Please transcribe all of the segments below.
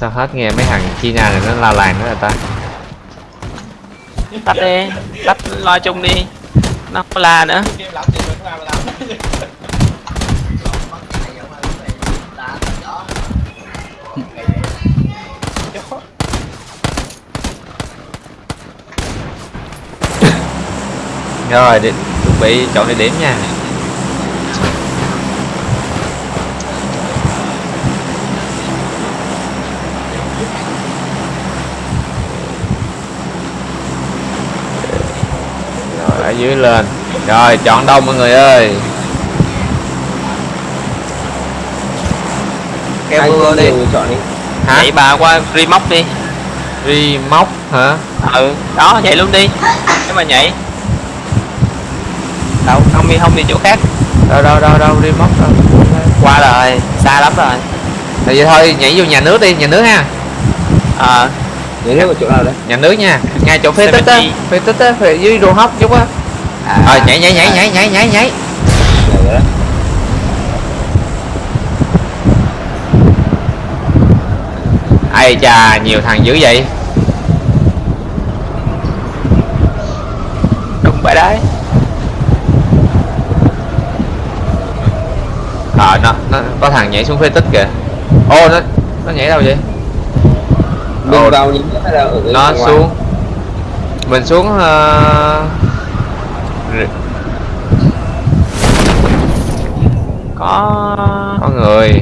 sao hết nghe mấy thằng China này nó la làng nữa rồi ta? Tắt đi tắt lo chung đi. Nó có la nữa. Rồi đi chuẩn bị chọn địa điểm nha rồi ở dưới lên. Rồi chọn đông mọi người ơi. Ai mưa đi. chọn đi. Hả? Chạy bà qua remote đi. Móc hả? Ừ đó chạy luôn đi. Nếu mà nhảy. Đâu không đi không đi chỗ khác. Đâu đâu đâu đâu móc đâu. Qua rồi xa lắm rồi. Thì vậy thôi nhảy vô nhà nước đi nhà nước ha. Ờ. Nhớ nước ở chỗ nào đấy nhà nước nha. Ngay chỗ phế tích á 70. phế tích á phế dưới đồ hóc chút á à, rồi nhảy nhảy nhảy nhảy nhảy nhảy nhảy. Rồi đấy ai chà nhiều thằng dữ vậy? Đúng vậy đấy. Ờ nó nó có thằng nhảy xuống phế tích kìa. Ô nó nó nhảy đâu vậy? Mình vào những nó xuống. Mình xuống ờ, có người.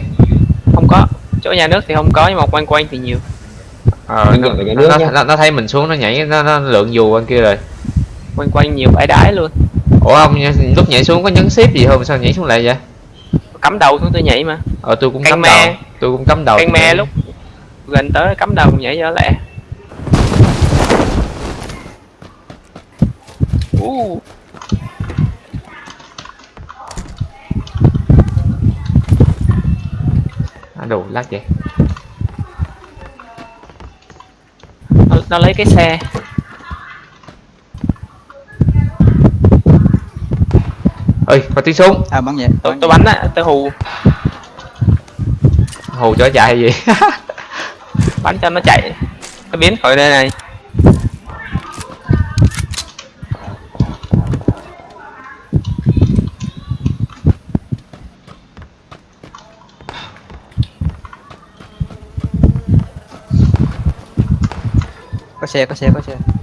Không có. Chỗ nhà nước thì không có nhưng mà quanh quanh thì nhiều. Ờ, nó, nó, nó, nó thấy mình xuống nó nhảy nó, nó lượn dù bên kia rồi. Quanh quanh nhiều bãi đái luôn. Ủa ông nha, lúc nhảy xuống có nhấn ship gì không? Sao nhảy xuống lại vậy? Cắm đầu xuống tôi nhảy mà. Ờ tôi cũng Canh cắm me. đầu tôi cũng cắm đầu canh me lúc gần tới cắm đầu nhảy cho lẹ. Uh, đồ lát vậy. Nó, nó lấy cái xe. Ơi có tiếng súng à bắn vậy. Tôi bắn tôi bắn á tôi hù. Hù cho chạy gì? Bắn cho nó chạy. Nó biến khỏi đây này có xe có xe có xe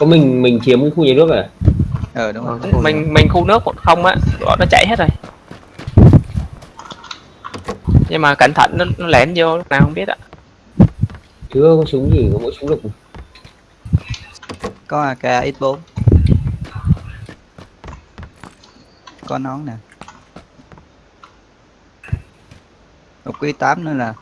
Có mình mình chiếm cái khu nhà nước à? Ờ đúng rồi. Ờ, khu mình mình khu nước một không á bọn nó chạy hết rồi. Nhưng mà cẩn thận nó, nó lén vô lúc nào không biết ạ Chưa có súng gì có mỗi súng lục. Có AK X4 có nón nè. Một quý 8 nữa là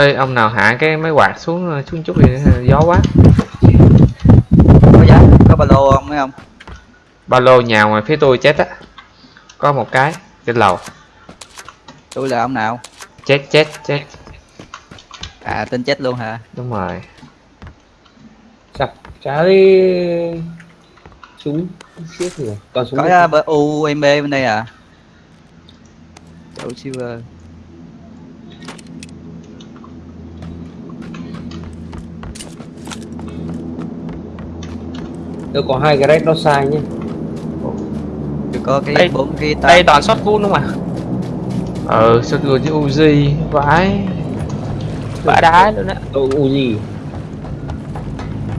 ơi ông nào hạ cái máy quạt xuống ờ, xuống chút đi gió quá. Có giá có ba lô không mấy không ba lô nhà ngoài phía tôi chết á. Có một cái trên lầu. Tôi là ông nào? Chết chết chết. À tên chết luôn hả? Đúng rồi. Chặt trái Súng Siết rồi Toàn súng có uh, bờ UMB bên đây à? Chỗ silver Tôi có hai cái red nó sai nhé. Chưa có cái bốn cái đây toàn shot gun đúng không à ờ sao cười chứ Uzi vãi. Bả đá luôn á. Tôi Uzi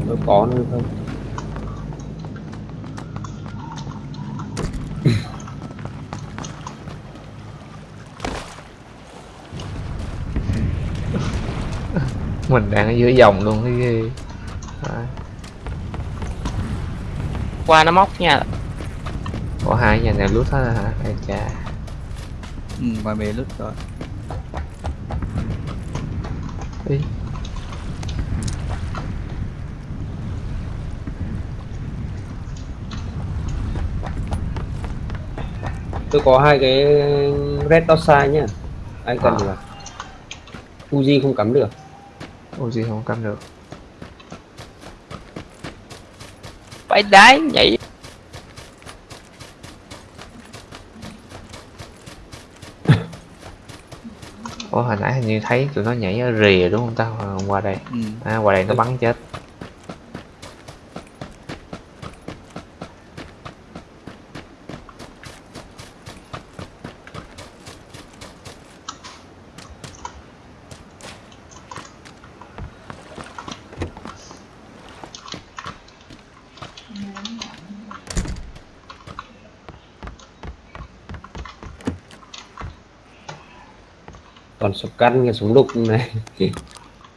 nó có nữa không? Mình đang ở dưới dòng luôn cái ghê. Vãi. Qua nó móc nha. Có hai nhà này lút hết rồi hả? Ai chà. Ừ, ngoài bề lút rồi. Ý. tôi có hai cái red dot size nhá. Ai cần À. là Uzi không cắm được. Uzi không cắm được phải đá nhảy. Ủa hồi nãy hình như thấy tụi nó nhảy ở rìa đúng không ta? Qua đây. Ừ. à, qua đây nó bắn chết còn sọc căn cái súng đục này.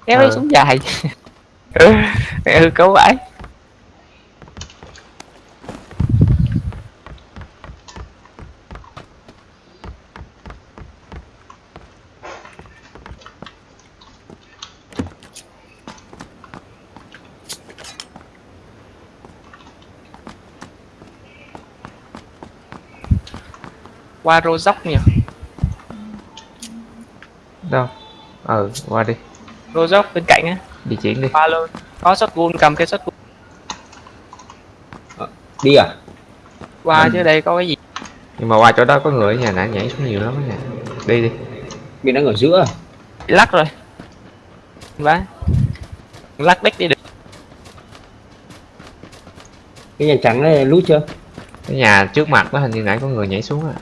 Kéo Ờ. cái súng dài. Mẹ hư cấu vãi qua rô dốc nhỉ đâu? Ờ qua đi. Rô dốc bên cạnh á. Di chuyển đi. Qua luôn có shot gun cầm cái shot gun đi à? Qua chứ đây có cái gì? Nhưng mà qua chỗ đó có người ở nhà nãy nhảy xuống nhiều lắm á nè đi đi. Mình đang ở giữa bị lắc rồi. Vãi lắc đích đi được. Cái nhà trắng này lút chưa? Cái nhà trước mặt đó hình như nãy có người nhảy xuống à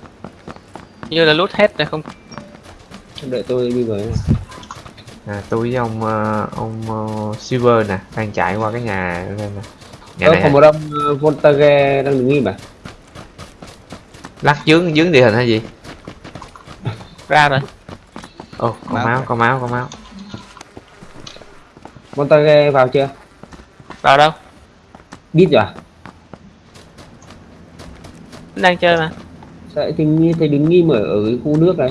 như là lút hết rồi không đợi tôi đi với này. à tôi với ông ờ, ông ờ, Silver nè đang chạy qua cái nhà đây nè. Nhà Ờ, này còn một ông Voltage đang đứng im à? Lắc dướng dướng địa hình hay gì? Ra rồi. Ồ có Máu máu có máu có máu. Voltage vào chưa? Vào đâu? Biết rồi à? Đang chơi mà. Tình như thấy đứng im ở, ở cái khu nước này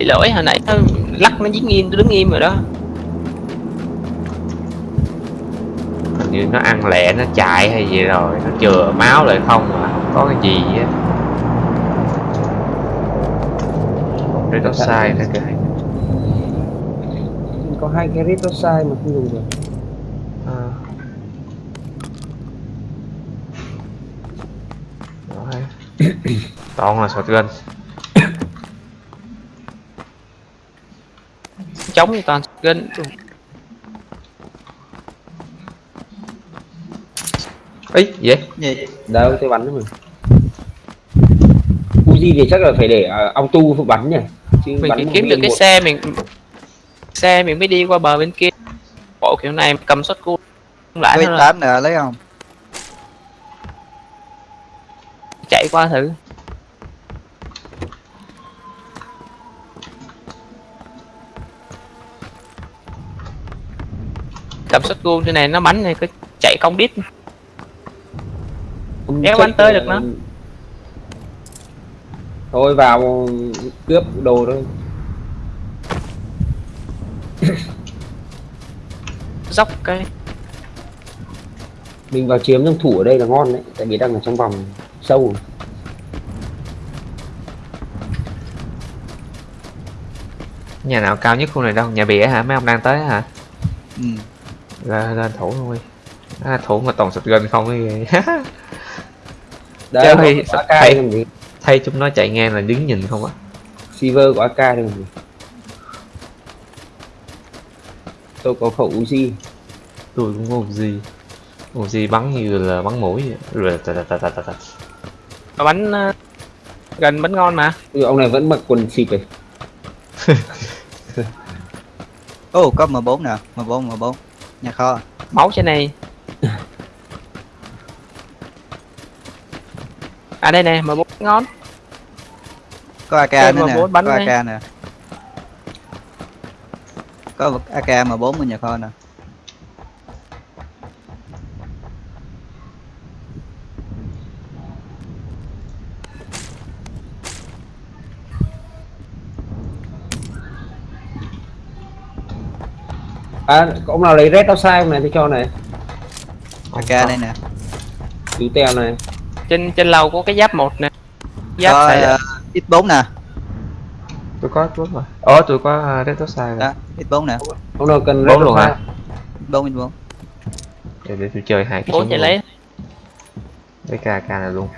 bị lỗi hồi nãy nó lắc nó dính im tôi đứng im rồi đó. Hình như nó ăn lẹ nó chạy hay gì rồi nó chừa máu lại không mà không có cái gì á. Đây nó sai nữa kìa có hai cái dot size mà không dùng được. À. Rồi. toàn là shotgun chống thì toàn gân ấy vậy gì? Đâu tôi bắn đấy mà Uzi thì chắc là phải để uh, auto phụ bắn nhỉ? Chứ mình một kiếm được cái một. xe mình xe mình mới đi qua bờ bên kia. Bộ kiểu này cầm gun không lại tám nè lấy không? Chạy qua thử cầm shot gun trên này nó bắn này cứ chạy cong đít Không check bắn tới là- được nó. thôi vào cướp đồ thôi. Dốc cái. Mình vào chiếm trong thủ ở đây là ngon đấy tại vì đang ở trong vòng sâu. Nhà nào cao nhất khu này đâu? Nhà bìa hả? Mấy ông đang tới hả? Ừ. lên lên thủ luôn đi à, thủ mà toàn shotgun không cái ghê. Đấy Chơi có AK hay. đây làm gì thấy chúng nó chạy ngang là đứng nhìn không á. Silver của AK đây gì tôi có khẩu Uzi. Tôi cũng có gì gì bắn như là bắn mũi. Vậy. rồi tà tà tà tà tà tà. Mà bánh ờ, gần bánh ngon mà. Ui, ông này vẫn mặc quần xịp ấy Ô có M4 nè M4 M4 Nhà kho. Máu trên này. À đây nè mà bún ngon Có AK Thêm nữa nè. M4 bắn Có. AK nè Có AK M4 ở nhà kho nè À có ông nào lấy red outside không này tôi cho này. AK đây nè. Chú teo này. Trên trên lầu có cái giáp một nè. Giáp Có xài ờ, X4 nè. Tôi có tốt mà ồ tôi có uh, Red Sai rồi. Đó X4 nè. Ông nào cần Bốn red luôn hả? X4 X4 để, để tôi chơi hai cái súng chạy lấy. Lấy ca ca này luôn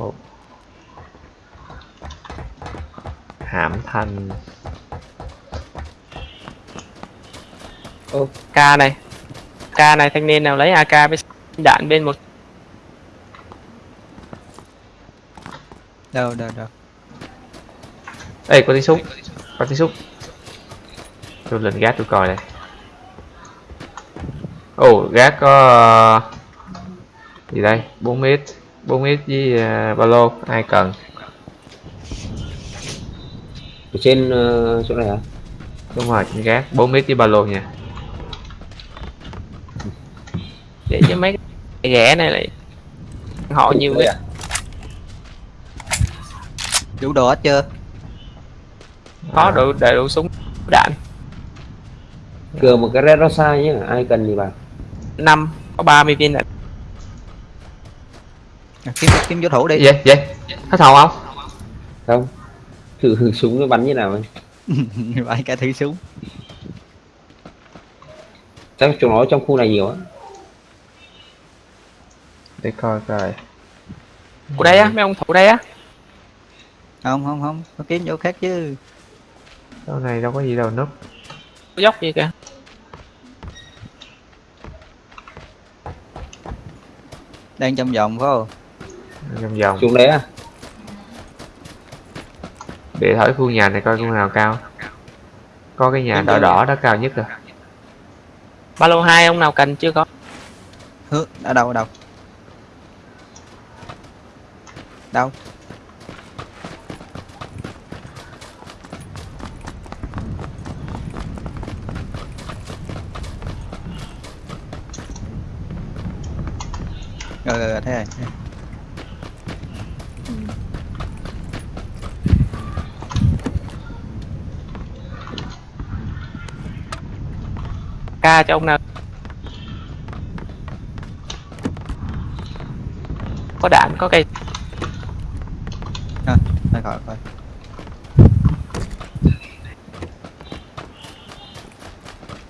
Ồ. hãm thanh k này. K này thanh niên nào lấy ak với đạn bên một. Đâu đâu đâu. Ê có tiếng súng. Có tiếng súng. Tôi lên gác tôi coi đây. Ồ gác có ờ, gì đây? 4 mét. 4 mét với uh, ba lô. Ai cần? Ở trên ờ, chỗ này hả? Đúng rồi trên gác. 4 mét với ba lô nha để cho mấy cái ghẻ này lại họ nhiều cái à? Đủ đồ hết chưa? Có đủ để đủ súng đạn. Cửa một cái red outside nhé ai cần thì bảo năm có 30 viên đạn. À, Kiếm kiếm vô thủ đi. Vậy vậy. Hết thầu không? Không. Thử thử súng nó bắn như nào. Vậy? Cả thử súng. Chắc chúng nó trong khu này nhiều á để coi coi. Của đây á mấy ông thủ đây á. Không không không Có kiếm chỗ khác chứ. Chỗ này đâu có gì đâu núp. Dốc gì kìa. Đang trong vòng phải không? Vòng vòng. Chúng đấy à để thổi khu nhà này coi khu nào cao. Có cái nhà đỏ đỏ đó cao nhất rồi. Ba lô hai ông nào cần chưa có? Hứ, ở đâu ở đâu đâu? Rồi rồi, rồi thế rồi ca cho ông nào. Có đạn có cây thôi khỏi khỏi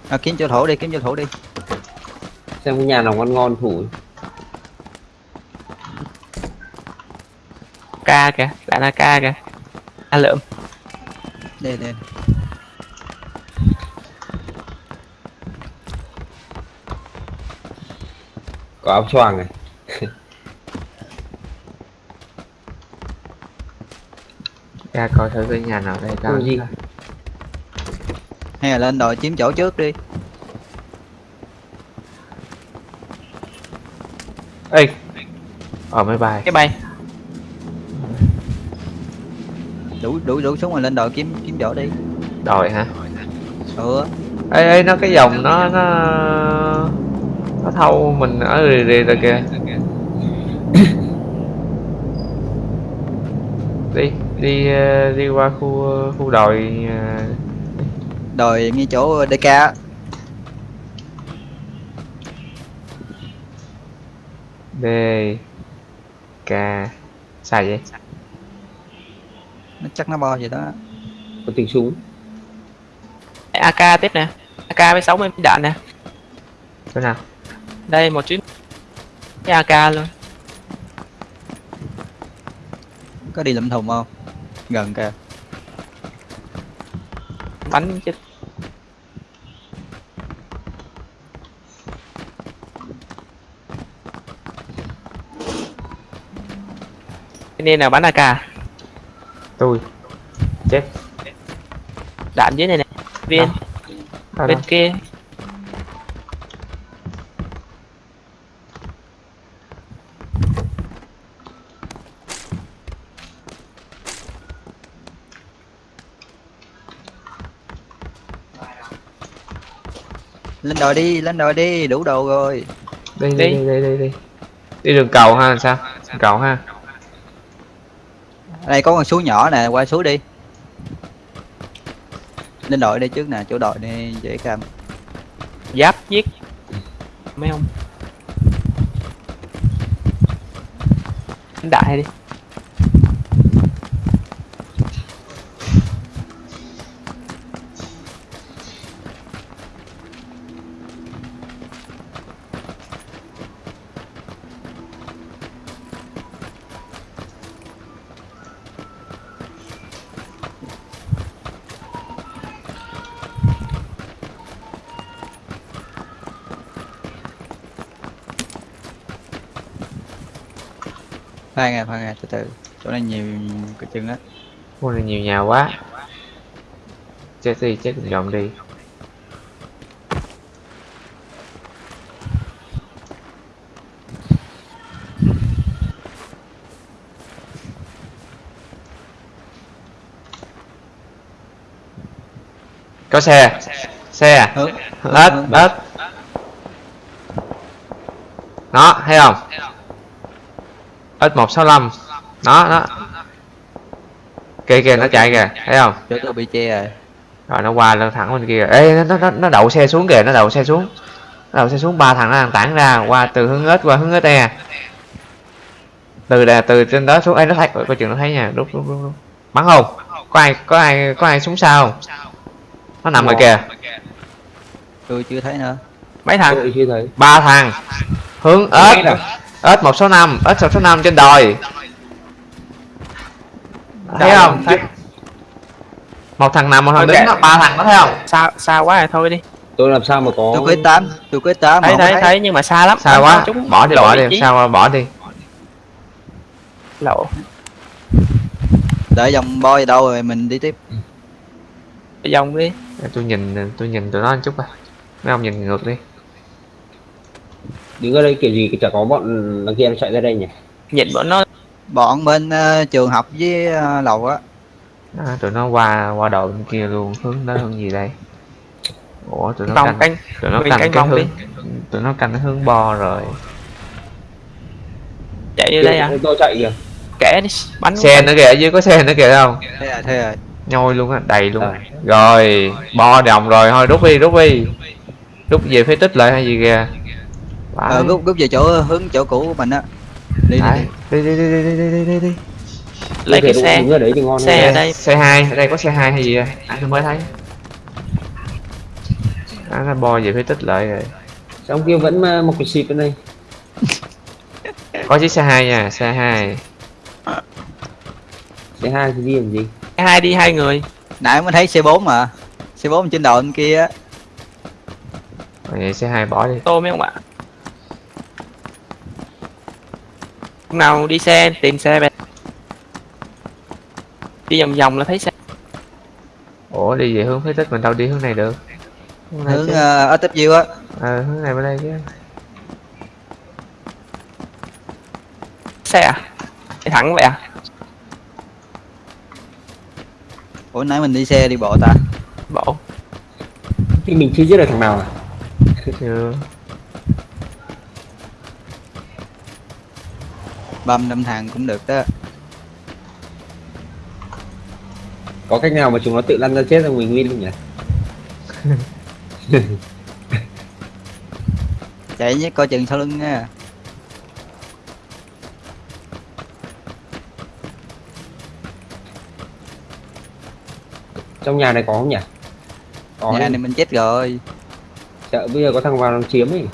à, kiếm chỗ thủ đi kiếm chỗ thủ đi. Xem cái nhà nào ngon ngon thủ. Ca kìa đạn là ca kìa. A lượm. Đây đây. Có áo choàng này ra coi thử cái nhà nào đây Khu gì? nhất hay là lên đòi chiếm chỗ trước đi. Ê. Ở máy bay. Cái bay. Đủ đủ đủ súng rồi lên đòi kiếm kiếm chỗ đi. Đòi hả? Ừ. Ê ê nó cái dòng nó nó nó thâu mình ở rì rì rồi kìa đi đi ờ, đi qua khu khu đồi ờ, đòi ngay chỗ DK á. D K sai vậy? Nó chắc nó bo gì đó. Có tiếng súng. Ak tiếp nè. Ak với 60 viên đạn nè. Chỗ nào? Đây một chuyến. Ak luôn. Có đi lụm thùng không gần kìa. Bánh chết. Cái này nào bắn AK tôi. Chết. Đạn dưới này nè. Viên bên kia. Lên đồi đi lên đồi đi đủ đồ rồi. Đi đi Đi. đi đi đi đi. Đi đường cầu ha làm sao? Đường cầu ha. Đây có con suối nhỏ nè qua suối đi. Lên đội đây trước nè chỗ đội này dễ cam. Giáp giết. Mấy ông? Đánh đại đi khoan à khoan à từ từ. Chỗ này nhiều cái chừng á. Mua này nhiều nhà quá. Chết đi chết dọn đi. Có xe xe à? hướng ít hướng- ít đó thấy không ít một sáu năm đó đó. Kìa kìa nó chạy kìa thấy không? Chỗ tôi bị che rồi. Rồi nó qua lên thẳng bên kia. Ê nó nó nó đậu xe xuống kìa nó đậu xe xuống. Nó đậu xe xuống ba thằng nó đang tản ra qua từ hướng ếch qua hướng ếch e từ đà từ trên đó xuống. Ê nó thấy coi chừng nó thấy nha. Rút rút rút rút. bắn không? Có ai có ai có ai xuống sao nó nằm rồi kìa. Tôi chưa thấy nữa. Mấy thằng? Ba thằng. Hướng Ếch ếch à? ếch một số năm ếch một số năm trên đồi. Thấy không? thấy. một thằng nằm một thằng đứng đó ba thằng đó thấy không? Xa xa quá rồi thôi đi. Tôi làm sao mà có tôi có tám tôi có tám thấy thấy thấy nhưng mà xa lắm. Xa quá. chúng bỏ đi lộ bỏ đi sao bỏ đi? Lộ. Đợi dòng boy đâu rồi mình đi tiếp. Dòng đi. Để tôi nhìn tôi nhìn tụi nó một chút coi. Mấy ông nhìn ngược đi đứng ở đây kiểu gì chả có bọn đằng kia nó chạy ra đây nhỉ? Nhìn bọn nó bọn bên ờ, trường học với ờ, lầu á. À, tụi nó qua qua đầu bên kia luôn hướng đó hướng gì đây? Ủa tụi nó vòng canh canh tụi nó canh canh cái vòng hướng tụi nó canh hướng bo rồi. Chạy vô đây à? Tôi chạy kìa. Kẻ đi bắn xe nữa kìa ở dưới có xe nữa kìa không? Thế rồi thế rồi nhoi luôn á đầy luôn. À. rồi bo đồng rồi thôi rút đi rút đi. Rút về phế tích lại hay gì kìa ờ, Phải. rút rút về chỗ hướng chỗ cũ của mình á. Đi đi, đi. đi đi đi đi đi đi đi đi. Lấy cái Tôi xe. đấy thì ngon Xe hơn. ở đây. xe hai. Ở đây có xe hai hay gì à anh mới thấy. À, nó bo về phế tích lại rồi. Trong kia vẫn một cái xịt bên đây? Có chiếc xe hai nha xe hai. Xe hai thì đi làm gì? Hai đi hai người. Nãy mới thấy C4 mà. C4 trên đầu bên kia á. Vậy xe hai bỏ đi. Tô mấy ông ạ nào đi xe tìm xe về đi vòng vòng là thấy xe. Ủa đi về hướng phế tích mình đâu đi hướng này được. Hướng này hướng chứ. ờ, ở tiếp view á. Ờ hướng này bên đây chứ. Xe à? Đi thẳng vậy à? Ủa nãy mình đi xe đi bộ ta. Bộ. Thì mình chưa giết được thằng nào à? Chưa băm năm thằng cũng được đó. Có cách nào mà chúng nó tự lăn ra chết rồi mình win không nhỉ? Chạy nhé coi chừng sau lưng nha. Trong nhà này có không nhỉ? Có nhà này mình chết rồi. Sợ bây giờ có thằng vào nó chiếm ấy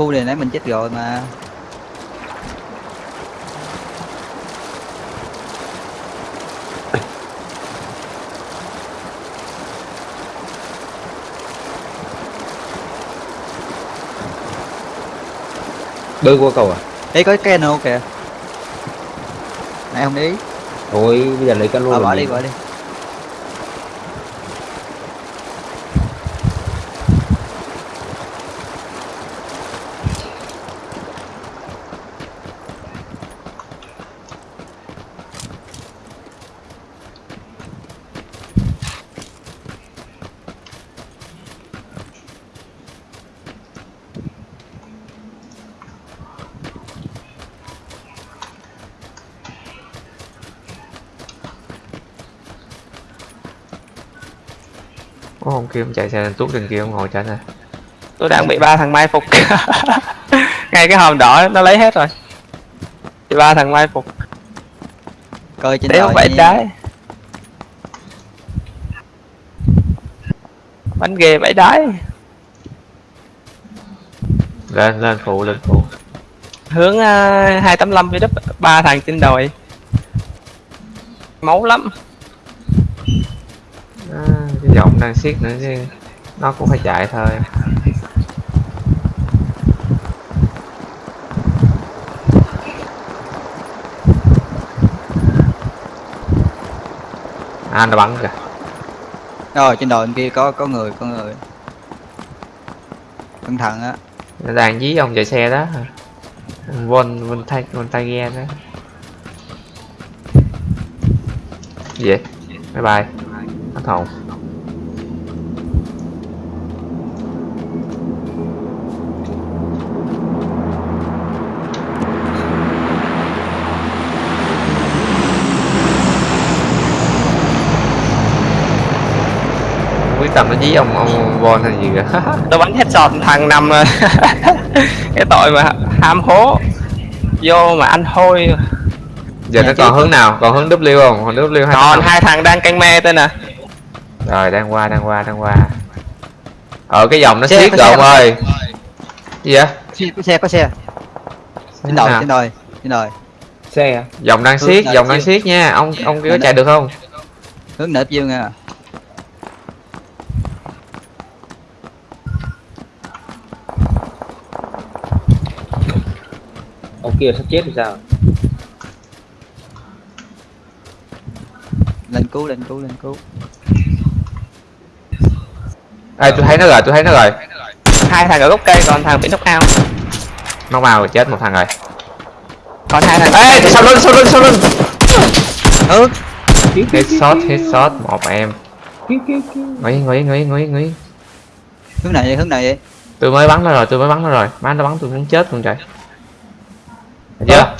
khu này nãy mình chết rồi mà. Bơi qua cầu à? Ê có cái cano kìa? Này không ý. Thôi bây giờ lấy cano làm bỏ đi bỏ đi Ông chạy xe lên tuốt trên kia ông ngồi trên này tôi đang bị ba thằng mai phục. Ngay cái hòm đỏ nó lấy hết rồi. Bị ba thằng mai phục. Coi trên đồi phải trái. Bánh ghê vẫy đái lên lên phụ lên phụ. Hướng uh, 285 với đất ba thằng trên đồi. Máu lắm. à, giọng đang siết nữa chứ nó cũng phải chạy thôi. À nó bắn kìa. Rồi trên đồi bên kia có có người có người. Cẩn thận á. Nó đang dí ông chạy xe đó. Vân vân tay vân tay ghe đó. Gì vậy? Bye bye. Hết hồn nó dí ông ông von hay gì kìa. Tôi bắn headshot thằng nằm rồi cái tội mà ham hố. Vô mà ăn hôi. Giờ Nhà nó còn hướng nào? Còn hướng W không? Còn W hay còn hai thằng đang canh me tên nè. Rồi đang qua đang qua đang qua. Ở cái dòng nó Xe, có rồi ông ơi. Gì vậy? Xe có xe có xe. Trên đồi trên đồi trên đồi xe à? dòng đang nào dòng đang siết nha. Ông ông kia có chạy được không? Hướng nệp dương nha kia sắp chết thì sao? Lên cứu lên cứu lên cứu. Ê tôi thấy nó rồi tôi thấy nó rồi. Hai thằng ở gốc cây còn thằng bị knock out. Nó vào rồi chết một thằng rồi. Còn hai thằng ê sau lưng sau lưng sau lưng Hướng headshot headshot một em. Ngồi ngồi ngồi ngồi ngồi hướng này vậy? Hướng này vậy? Tôi mới bắn nó rồi tôi mới bắn nó rồi. Má nó bắn tôi muốn chết luôn trời chưa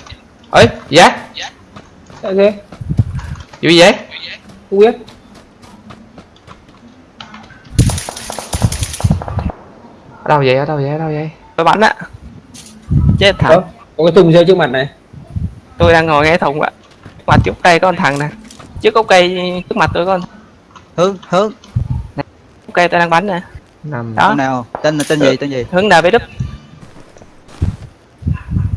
ấy giá sao thế vui vậy không biết ở đâu vậy ở đâu vậy ở đâu vậy? Tôi bắn á. Chết thằng. Có cái thùng rơi trước mặt này. Tôi đang ngồi nghe thùng ạ. Mặt trước cây có con thằng nè. Trước gốc cây trước mặt tôi con. Hướng hướng. Gốc cây tôi đang bắn nè. Năm Đó. nào? Tên tên gì tên gì? Hướng nào với đức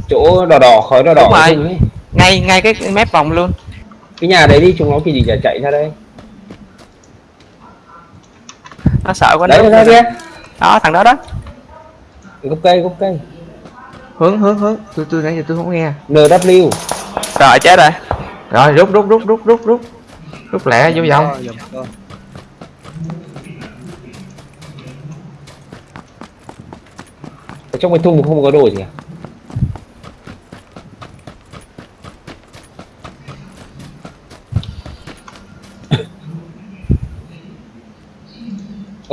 chỗ đỏ đỏ khói đỏ đỏ rồi. ấy. ngay ngay cái mép vòng luôn. Cái nhà đấy đi chúng nó cái gì chả chạy ra đây. Nó sợ quá đấy nó ra kia. Đó thằng đó đó. Cái gốc cây gốc cây. Hướng hướng hướng. Tôi tôi nãy giờ tôi không nghe. NW rồi chết rồi. Rồi rút rút rút rút rút rút. Rút lẹ vô vòng. Ở trong cái thùng không có đồ gì à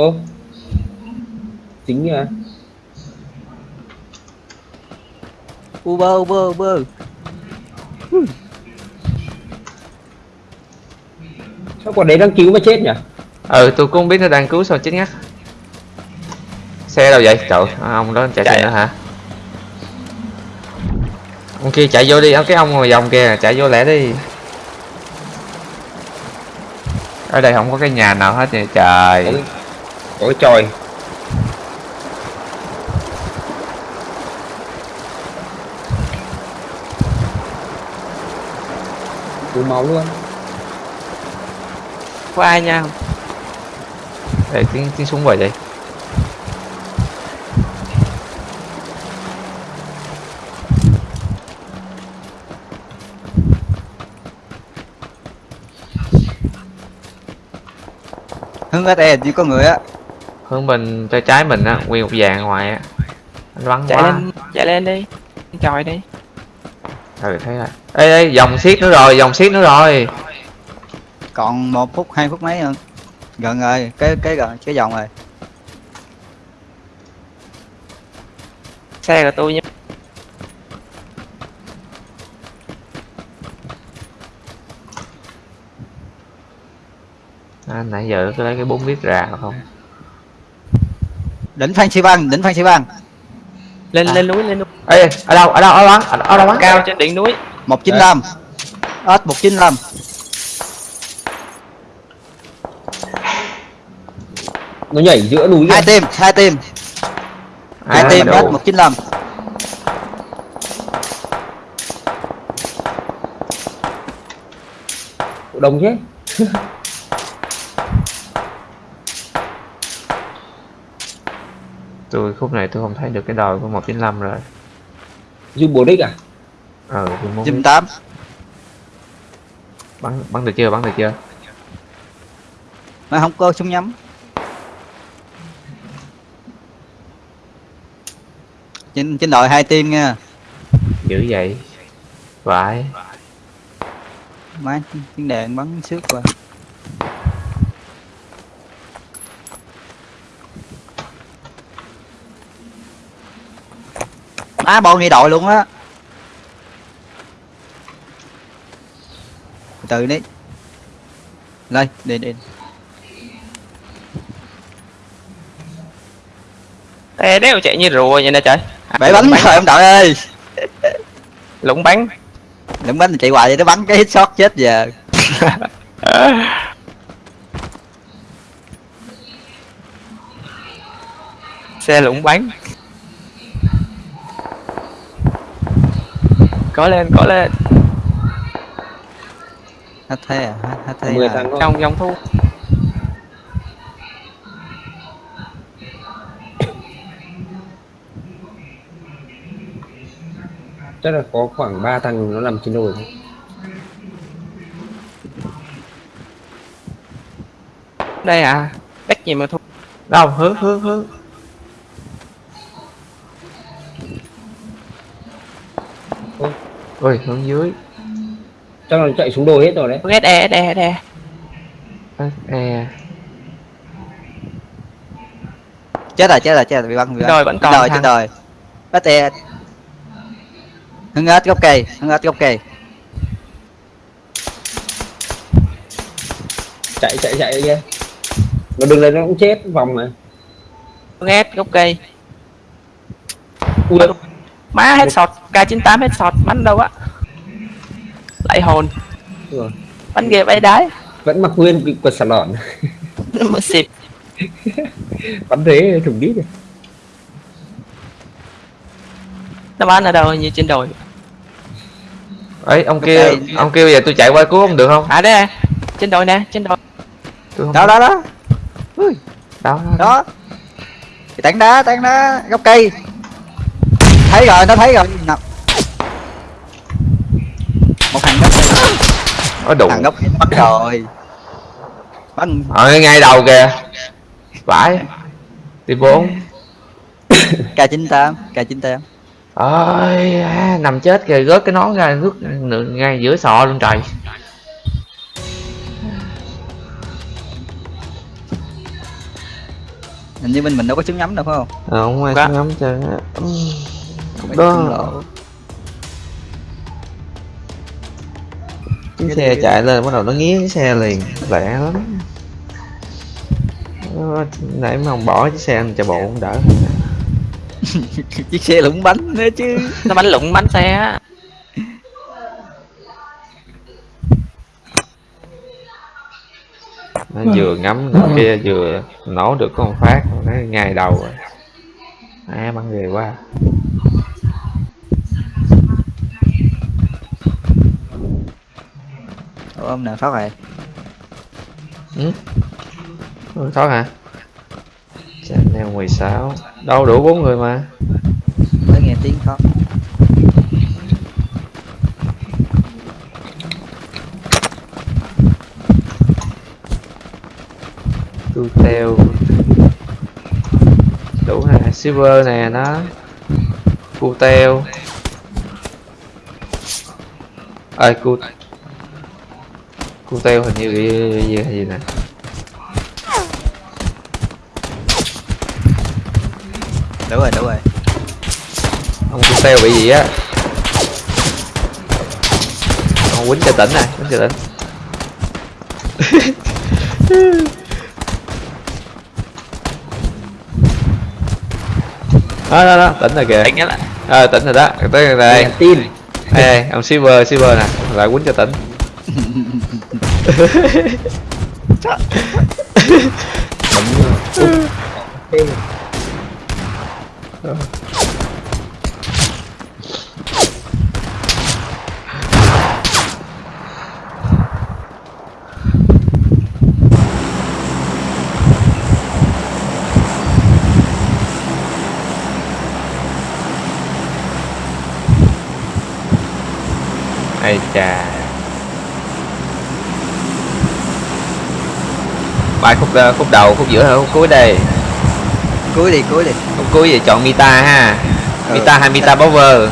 ơ chính à Uber Uber Uber. Sao còn đấy đang cứu mà chết nhỉ? Ừ tôi cũng biết nó đang cứu sao chết ngắt. Xe đâu vậy? Trời à, ông đó chạy Chạy xe nữa hả? Ông kia chạy vô đi. Ông cái ông ngồi vòng kia chạy vô lẹ đi. Ở đây không có cái nhà nào hết vậy? Trời Ôi trời Đủ máu luôn. Có ai nha? Để tiếng tiếng súng vậy? Đấy hướng hết đèn chỉ có người á hướng bên tay trái mình á nguyên một vàng ngoài á. Anh bắn chạy quá. lên chạy lên đi chọi đi. Ừ thấy rồi. Ê ê dòng xiết nữa rồi dòng xiết nữa rồi. Còn một phút hai phút mấy nữa gần rồi cái cái gần cái vòng rồi. Xe của tôi nhé à, nãy giờ cứ lấy cái bốn lít ra không đỉnh phan xi băng đỉnh phan xi băng lên À. lên núi lên núi. Ê ở đâu ở đâu ở bắn ở, ở đâu bắn cao trên đỉnh núi. một chín năm. Ớt một chín năm. Nó nhảy giữa núi hai tim hai tim hai À, tim đủ. ớt một chín năm đông thế tôi khúc này tôi không thấy được cái đồi của 195 rồi. Du bồ đích à? Ờ biết. tám. Bắn bắn được chưa bắn được chưa? Mà không có súng nhắm. Trên trên đội hai tim nha. Dữ vậy. Phải má chiến đèn bắn xước qua á bọn đi đội luôn á. Từ đi. Lên đi đi. Ê, đéo chạy như rùa vậy nè trời. À, bể bánh lũng rồi ông đội ơi. Lũng bánh. Đừng bánh chạy hoài vậy nó bắn cái hit shot chết giờ. Xe lũng bánh có lên có lên. Hết thế à? Hết, hết thế mười à. thằng trong dòng thu chắc là có khoảng 3 thằng nó nằm trên đồi thôi. đây à? Cách gì mà thu đâu hướng hướng hướng ui hướng dưới. Chắc là chạy xuống đồi hết rồi đấy. Hướng SE SE SE Ê, e chết rồi chết rồi chết rồi bị bắn bị Rồi, vẫn còn chết rồi bắt tè hưng ếch gốc cây hưng ếch gốc cây. Chạy chạy chạy kia. Nó đừng lên nó cũng chết vòng này. Hướng S gốc cây. Ui má hết sọt K98 hết sọt bắn đâu á. Lại hồn. Rồi. bắn ghê bay đái vẫn mặc nguyên cái quần xà lọn nó xịp bắn thế thủng đít rồi nó bắn ở đâu như trên đồi? Ấy ông kia Ok. ông kia bây giờ tôi chạy qua cứu ông được không? À đây nè trên đồi nè trên đồi. Đó đó đó. Đó, đó. đó. Cái tảng đá tảng đá gốc cây thấy rồi nó thấy rồi. Nè một thằng cây có đủ thằng cây bắn rồi. Bắn ở ngay đầu kìa. Phải. Đi bốn. K 98 k 98 ơi à, nằm chết kìa rớt cái nón ra nửa- ngay giữa sọ luôn trời. Hình như bên mình đâu có súng nhắm đâu phải không? Ờ, không ai Có. xuống ngắm Ừ. Mấy Đó. chiếc xe chạy lên bắt đầu nó nghiến cái xe liền. Lẹ lắm. Nó- nãy mà ông bỏ chiếc xe anh chạy bộ cũng đỡ. Chiếc xe lủng bánh nữa chứ. Nó bắn lụng bắn xe á. Nó vừa ngắm được kia vừa nổ được con phát. Nó ngay đầu rồi. À bắn ghê quá Ông nào thoát rồi ừ? thoát hả? Channel 16 đâu đủ bốn người mà. Mới nghe tiếng thoát. Cu teo đủ nè silver nè nó cu teo. Ơi cu cu teo hình như bị gì gì, gì nè đúng rồi đúng rồi. Ông cu teo bị gì á? Ông quýnh cho tỉnh nè quýnh cho tỉnh. Đó đó đó tỉnh rồi kìa. Nhá lại ờ tỉnh rồi đó. Tới đây. Tin. Ê, ông silver silver nè. Lại quýnh cho tỉnh Ê, ai chà. Bài khúc ờ, khúc đầu khúc giữa hay khúc cuối đây. Cuối đi cuối đi. Khúc cuối vậy chọn mita ha. Ừ, mita hay mita. Mita. power?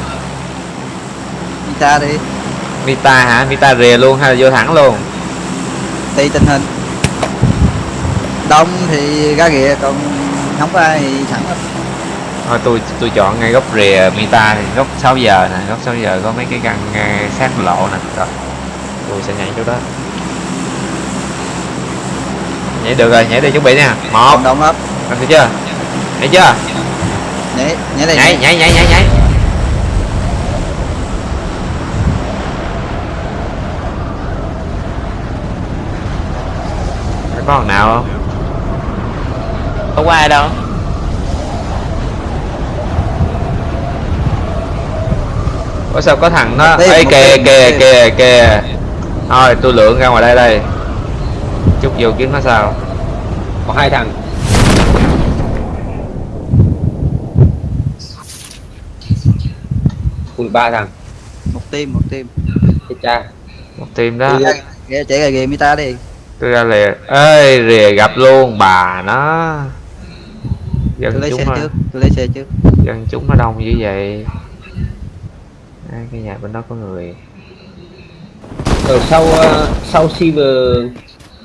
Đi xa đi. Mita hả? Mita rìa luôn hay vô thẳng luôn. Tùy tình hình. Đông thì ra ghịa còn không có ai thì thẳng lắm. thôi tôi tôi chọn ngay góc rìa mita thì góc 6 giờ nè góc 6 giờ có mấy cái căn sát lộ nè. Rồi tôi sẽ nhảy chỗ đó nhảy được rồi nhảy đi chuẩn bị nha. Một. Đông lắm làm được chưa? Nhảy chưa? Nhảy nhảy đây nhảy nhảy nhảy nhảy nhảy. Có thằng nào không? Không có ai đâu. Ủa sao có thằng nó Ê kìa kìa kìa kìa. Thôi tôi lượn ra ngoài đây đây Chút vô kiếm nó sao. Có hai thằng. Ui ba thằng. Một team một team. Cha. Một team đó. Ghê chạy ghê mi ta đi. Tôi ra lìa Ê rìa gặp luôn bà nó. Tôi Dân lấy chúng xe nó. trước tôi lấy xe trước. Dân chúng nó đông như vậy. Ê, cái nhà bên đó có người. Ở sau ờ, sau silver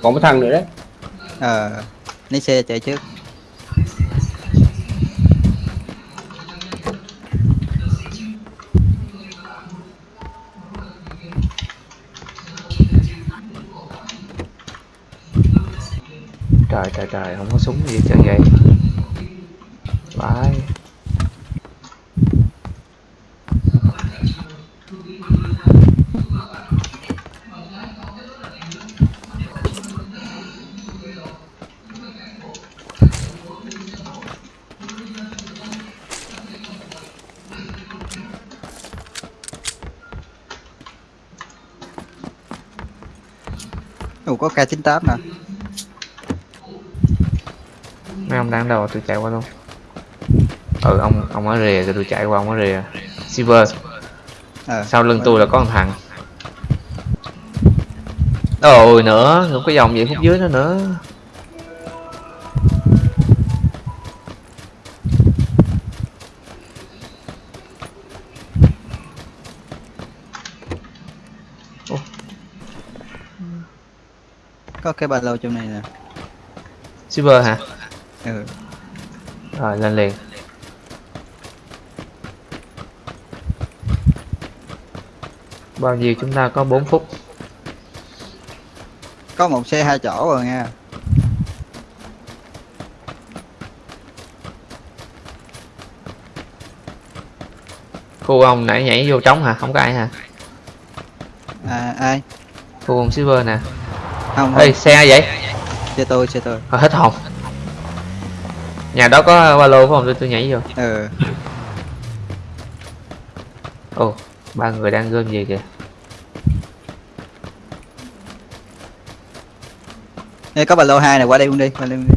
có một thằng nữa đấy. Ờ lấy xe chạy trước. Trời trời trời không có súng gì trơn vậy. Vãi K98 nè. Mấy ông đang đâu tôi chạy qua luôn. Ừ ông ông ở rìa rồi tôi chạy qua ông ở rìa. Silver. Ờ. Sau lưng tôi là có một thằng. Ôi nữa không có dòng gì khúc dưới nữa nữa cái ba lô trong này nè. Silver hả? Ừ. Rồi lên liền. Bao nhiêu chúng ta có 4 phút? Có một xe hai chỗ rồi nha. Khu ông nãy nhảy vô trống hả? Không có ai hả? À ai? Khu ông silver nè không, ê xe ai vậy? Xe tôi xe tôi. Thôi, hết hồn. Nhà đó có ba lô phải không? Tôi tôi nhảy vô. Ừ. Ồ ba người đang gom gì kìa. Đây có ba lô hai này qua đây luôn đi qua đây luôn đi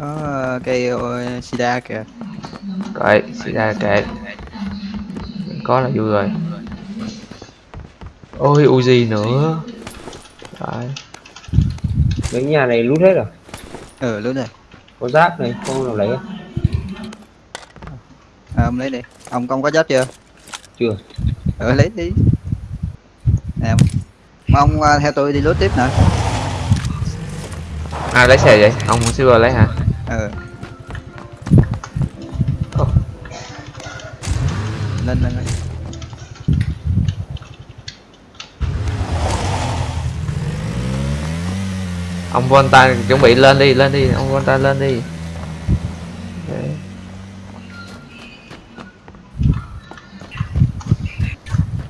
có cây sida kìa. Kệ, xì ra kệ Có là vui rồi. Ôi Uzi nữa. Đấy. mấy nhà này lút hết rồi ừ luôn rồi. Có giáp này không nào lấy à, ông lấy đi. Ông công có giáp chưa? Chưa. Ừ lấy đi. Nè mà ông à, theo tôi đi lốt tiếp nè. Ai lấy xe vậy? Ông Silver lấy hả? ừ Ông Volta chuẩn bị lên đi, lên đi, ông Volta lên đi Đấy.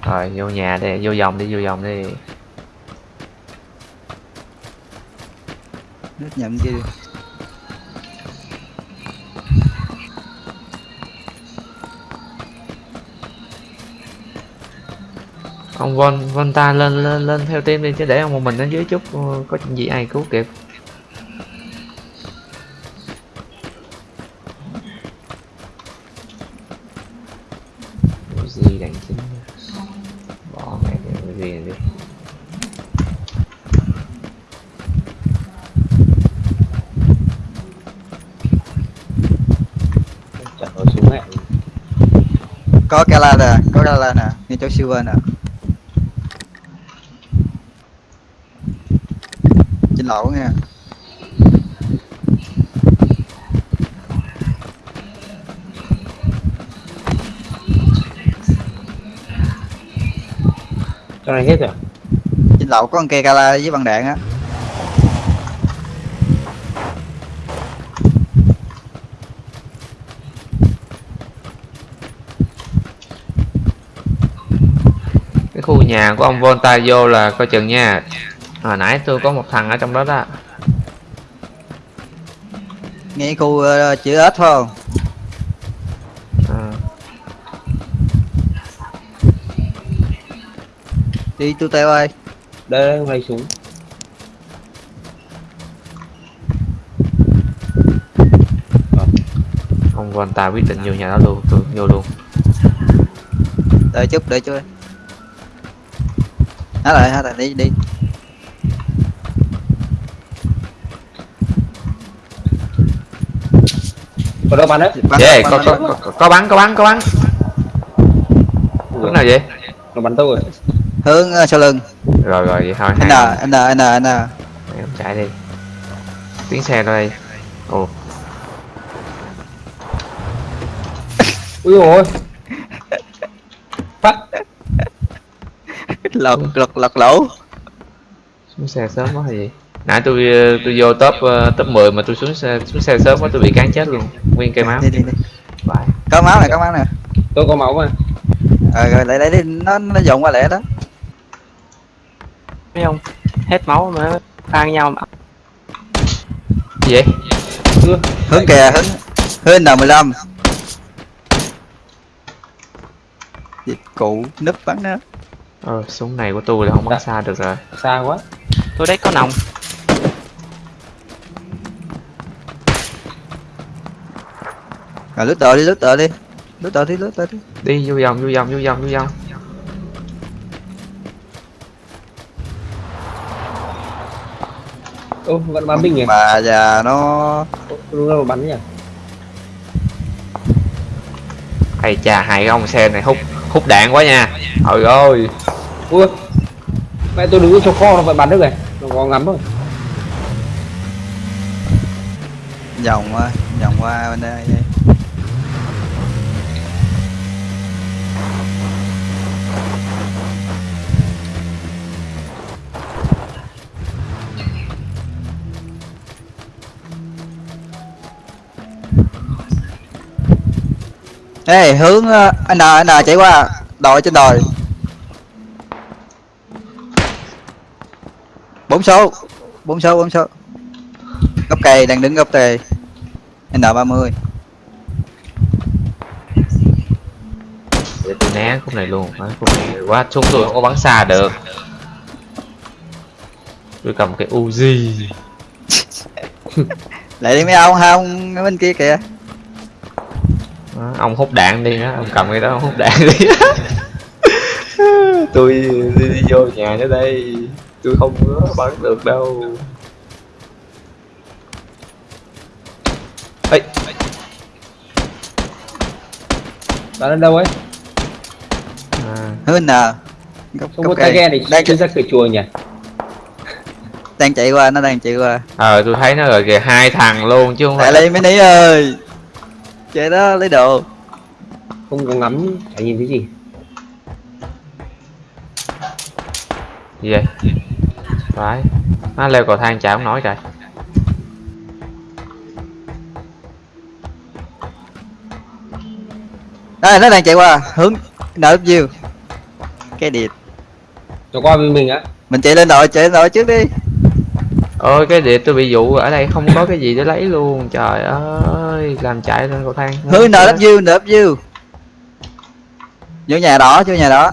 Rồi vô nhà đi, vô vòng đi, vô vòng đi nước nhầm kia đi Ông Von Volta lên lên lên theo team đi, chứ để ông một mình ở dưới chút ờ, có chuyện gì ai cứu kịp. Gì đằng chính bỏ mẹ cái gì này đi. Có súng hẹn có Kala nè, có Kala nè ngay chỗ silver nè lỗ nha. Cho này hết rồi. Trên lỗ có con cây Kala với bằng đạn á. Cái khu nhà của ông Volta vô là coi chừng nha hồi nãy tôi có một thằng ở trong đó đó. Ngay khu uh, chữ ếch phải không? À, đi tu teo ơi. Đây đây không lấy súng ông Volta quyết định vô nhà đó luôn tôi vô luôn. Đợi chút đợi chút. Há lại há lại đi đi có đâu bắn đấy. Bắn, yeah, có, bắn, có, bắn. có, có bắn có bắn có bắn. Hướng nào vậy? Nó bắn tôi rồi. Hướng uh, sau lưng. Rồi rồi vậy thôi. N n n n. Không chạy đi. Tiếng xe đây. Ồ. Ui ôi. Phát. Lọt lọt lọt lỗ. Xuống xe sớm quá hay gì nãy tôi ờ, tôi vô top ờ, top 10 mà tôi xuống xe xuống xe sớm quá tôi bị cán chết luôn. Nguyên cây máu. Đi đi đi. Bye. có máu này có máu nè tôi có máu mà. Ờ rồi lại lấy đi. Nó nó dồn qua lẹ đó. Thấy không? Hết máu mà phan nhau mà. Gì vậy? Hướng kìa hướng hướng n 15 dịch cụ núp bắn đó ờ súng này của tôi là không bắn xa được rồi. Xa quá. Tôi đấy có nòng rồi lướt tờ đi lướt tờ đi. Lướt tờ đi lướt tờ đi. Đi vô vòng vô vòng vô vòng vô vòng. Ô vẫn bắn mình nhỉ? Bà già nó Ô, đúng bắn nhỉ? Hay chà hai cái ông xe này hút hút đạn quá nha. Trời ơi. Ui. Mẹ tôi đứng chỗ kho nó vẫn bắn được này. Nó có ngắm rồi vòng qua vòng qua bên đây Ê, hướng ờ, N N chạy qua. Đồi trên đồi. Bốn số. Bốn số bốn số. Gốc cây đang đứng gốc cây n 30 để tôi né khúc này luôn. Đấy, khúc này quá súng tôi không có bắn xa được. Tôi cầm cái Uzi. Lại đi mấy ông không bên kia kìa Đó, ông hút đạn đi á ông cầm cái đó ông hút đạn đi. Tôi đi, đi vô nhà nữa đây. Tôi không có bắn được đâu. Ê, Bạn ở đâu ấy? à, hướng nào góc, Không góc có tay cây. ghe để đang, chui ra cửa chùa nhỉ? đang chạy qua nó đang chạy qua. Ờ tôi thấy nó rồi kìa hai thằng luôn chứ không phải đây mấy ní ơi chạy đó lấy đồ. Không có ngắm, chả nhìn thấy gì. gì vậy? Phải. Nó leo cầu thang chả không nổi trời. Đây nó đang chạy qua hướng nợ view. Cái điệp. Nó qua bên mình á. mình chạy lên đội chạy lên đội trước đi ôi cái điệp tôi bị dụ ở đây không có cái gì để lấy luôn. Trời ơi làm chạy lên cầu thang. Hứa nợ lấp dư nợ lấp view vô nhà đỏ vô nhà đỏ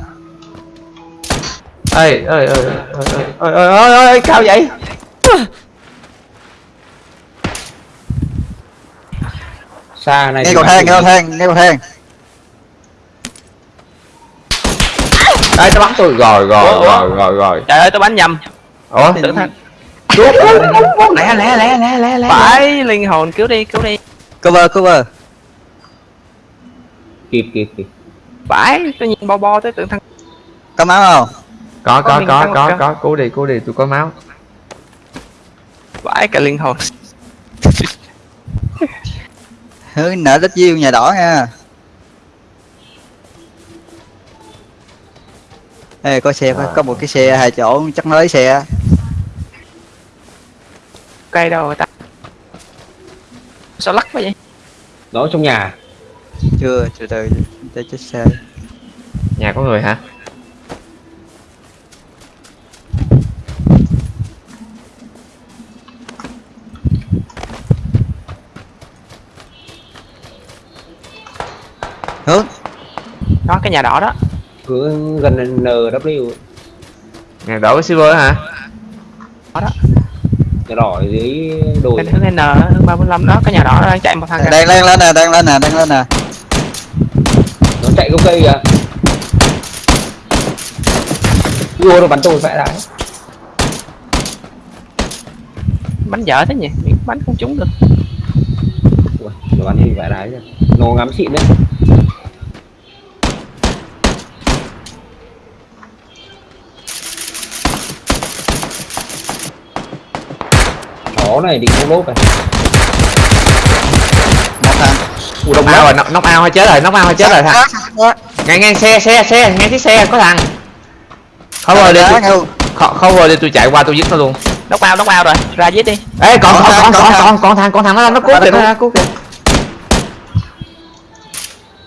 ê ơi ơi ơi ơi ơi ơi cao vậy? Xa này nghe cầu thang nghe cầu thang nghe cầu thang. Đây tao bắn tôi. Rồi rồi rồi rồi rồi. Trời ơi tao bắn nhầm. Ủa? Tưởng thang lẹ lẹ lẹ lẹ lẹ lẹ phải linh hồn cứu đi cứu đi. Cover cover. Kịp kịp kịp. phải tôi nhìn bo bo tới tưởng thằng có máu không? Có Có có có có cứu đi cứu đi tôi có máu. Phải cả linh hồn. Hướng nợ view nhà đỏ nha. Ê, có xe có một cái xe hai chỗ chắc nó lấy xe cây đâu rồi ta. Sao lắc quá vậy? Nó trong nhà. chưa từ từ để chết xe. Nhà có người hả? Hướng đó cái nhà đỏ đó. Cứ gần NW. nhà đổ silver hả? Đó đó Nhà đỏ dưới đồi. bên hướng N hướng ba bốn năm đó cái nhà đỏ đang chạy một thằng kìa. đang đang lên nè đang lên nè đang lên nè Nó chạy gốc cây kìa. Vua nó bắn tôi vẽ đái. bắn dở thế nhỉ bắn không trúng được Ui, nó bắn tôi vẽ đái rồi. Nó ngắm xịn đấy. Chó này định không lốp này. một thằng đồng ao rồi nóc nóc ao hay chết rồi nóc ao hay chết rồi thằng. Ngay ngay xe xe xe ngay chiếc xe có thằng. Không rồi đi không, rồi đi tôi chạy qua tôi giết nó luôn. Đốc ao đốc ao rồi ra giết đi. Ê còn Còn còn thằng, còn còn còn thằng. còn thằng nó nó Nó kìa nó cứu kìa.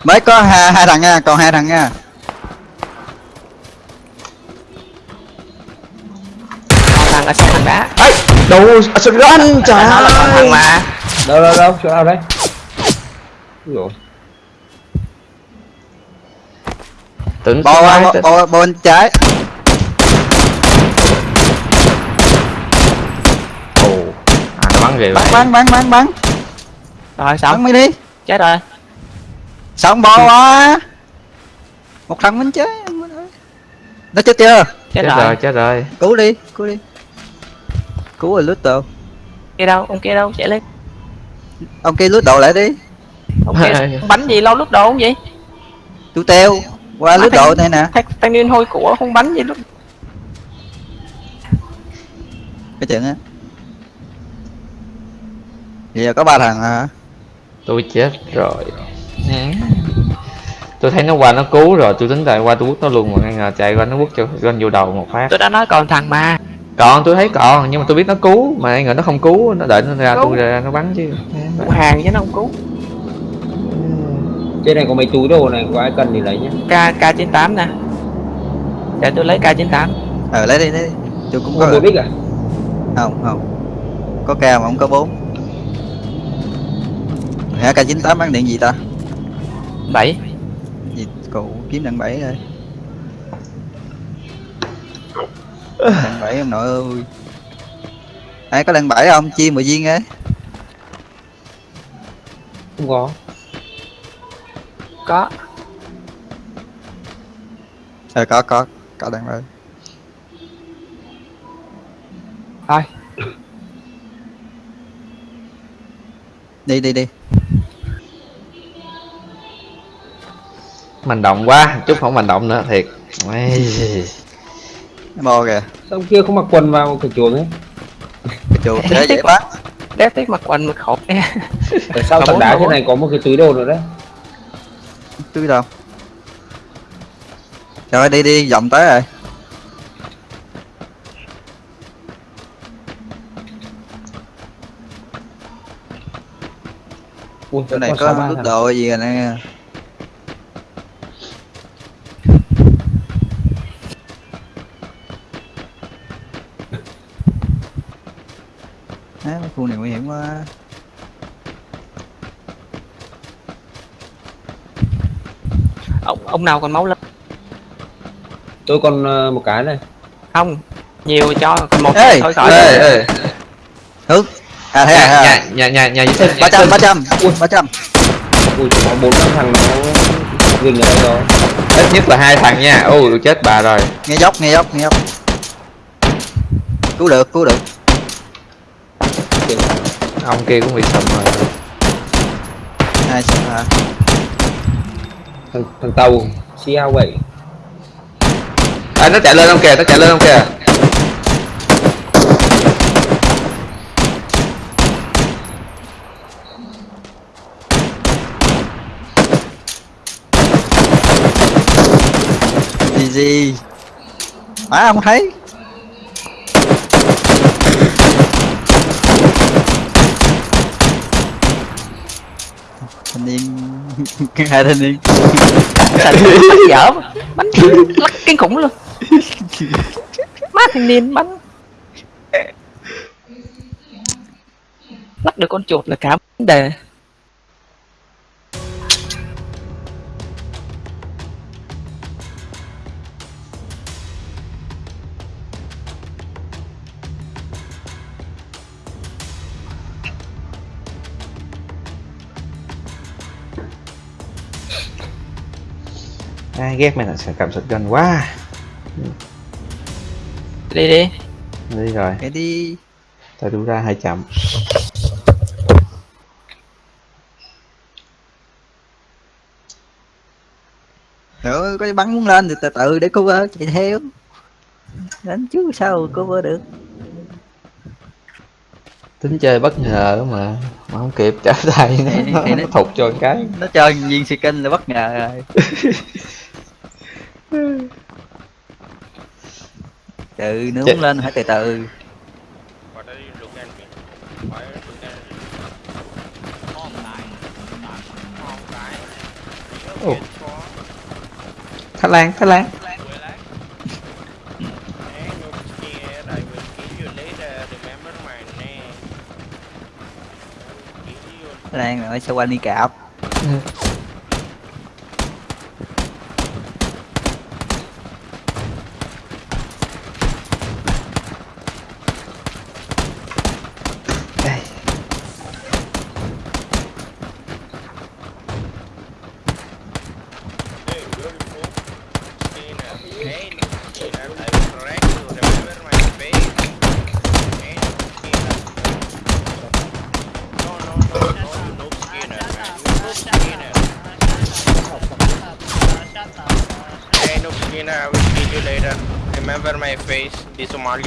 Mới có hai, hai thằng nha còn hai thằng nha. Còn thằng ở sau thằng đá. Ấy đồ sực run trời thằng ơi mà. Đâu đâu đâu, chỗ nào đây? Dồi. tưởng bò bò, bò, bò bên trái. Ồ. À nó bắn bắn lại bắn bắn bắn bắn rồi bắn xong. Mới đi chết rồi. Xong bò quá một thằng mình chết nó chết chưa? Chết, chết rồi rồi chết rồi. Cứu đi cứu đi cứu rồi lút đồ kia đâu ông kia đâu chạy lên. Ông kia lút đồ lại đi. Ông kia bắn gì lâu lúc đầu không vậy? Chú teo qua lút thằng- đồ này nè. thanh niên hôi của không bắn gì lúc cái chuyện á. Giờ có ba thằng hả? Tôi chết rồi. Tôi thấy nó qua nó cứu rồi tôi tính lại qua tôi quất nó luôn mà ngay ngờ chạy qua nó quất cho gân vô đầu một phát. Tôi đã nói còn thằng mà còn tôi thấy còn nhưng mà tôi biết nó cứu mà ngờ nó không cứu nó đợi nó ra tôi ra nó bắn chứ. Hàng chứ nó không cứu. Trên này có mấy túi đồ này, có ai cần thì lấy nhé. k k 98 nè. Để tôi lấy k 98 ờ lấy đi lấy đi. Tôi cũng Có có một đích à? không không. Có ca mà không có bốn. Hả k 98 bán điện gì ta? 7 gì cụ kiếm đằng bảy rồi đằng bảy ông nội ơi. Ai có đằng bảy không? Chia mười viên ấy không có. Có. Ờ có có. Có đang rồi thôi. Đi đi đi. Mình động quá, chút không mình động nữa thiệt. Mo kìa sao ông kia không mặc quần vào cái chuồng ấy cái chuột thế dễ bắt đép tiếc mặt quanh mặt khổ nha ở sau Mà tảng đá mà thế này có một cái túi đồ nữa đấy? Túi đâu? Rồi đi đi vòng tới rồi. Ui, chỗ này có có đồ gì rồi nè Á, mấy khu này nguy hiểm quá. Ông ông nào còn máu lên? Tôi còn ờ, một cái này. Không nhiều cho còn một Ê, thôi khỏi ê, ê. hướng à thế à, Nhà, à. nhà, nhà, nhà sinh, nhà ba trăm ba trăm ba trăm. Ui có bốn năm thằng nó rình ở đây rồi. Ít nhất là hai thằng nha. Ôi, tôi chết bà rồi. nghe dốc nghe dốc nghe dốc. Cứu được cứu được Ông kia cũng bị sầm rồi. hai sao hả thằng, thằng tàu CA vậy À, nó chạy lên ông kìa, nó chạy lên ông kìa. gì gì à không thấy thanh niên. Hai thanh niên. Thành bắn dở mà. bắn lắc kinh khủng luôn. Má thanh niên bắn. Lắc được con chuột là cả vấn đề. Ghét mày là sẽ cầm sụt gần quá. đi đi Đi rồi, cái đi tôi đu ra hơi chậm. nữa có bắn muốn lên thì từ từ để cover chạy theo đánh chứ sao cover được Tính chơi bất ngờ mà. Mà không kịp trả tay nó, nó, nó thụt cho một cái. nó cho viên skin là bất ngờ rồi từ nướng Chết. lên phải từ từ. Ồ. Thái Lan, Thái Lan. Hey, no scared. I will kill you later. Remember my name. I will kill you. đang rồi sao quanh đi cạp Đây.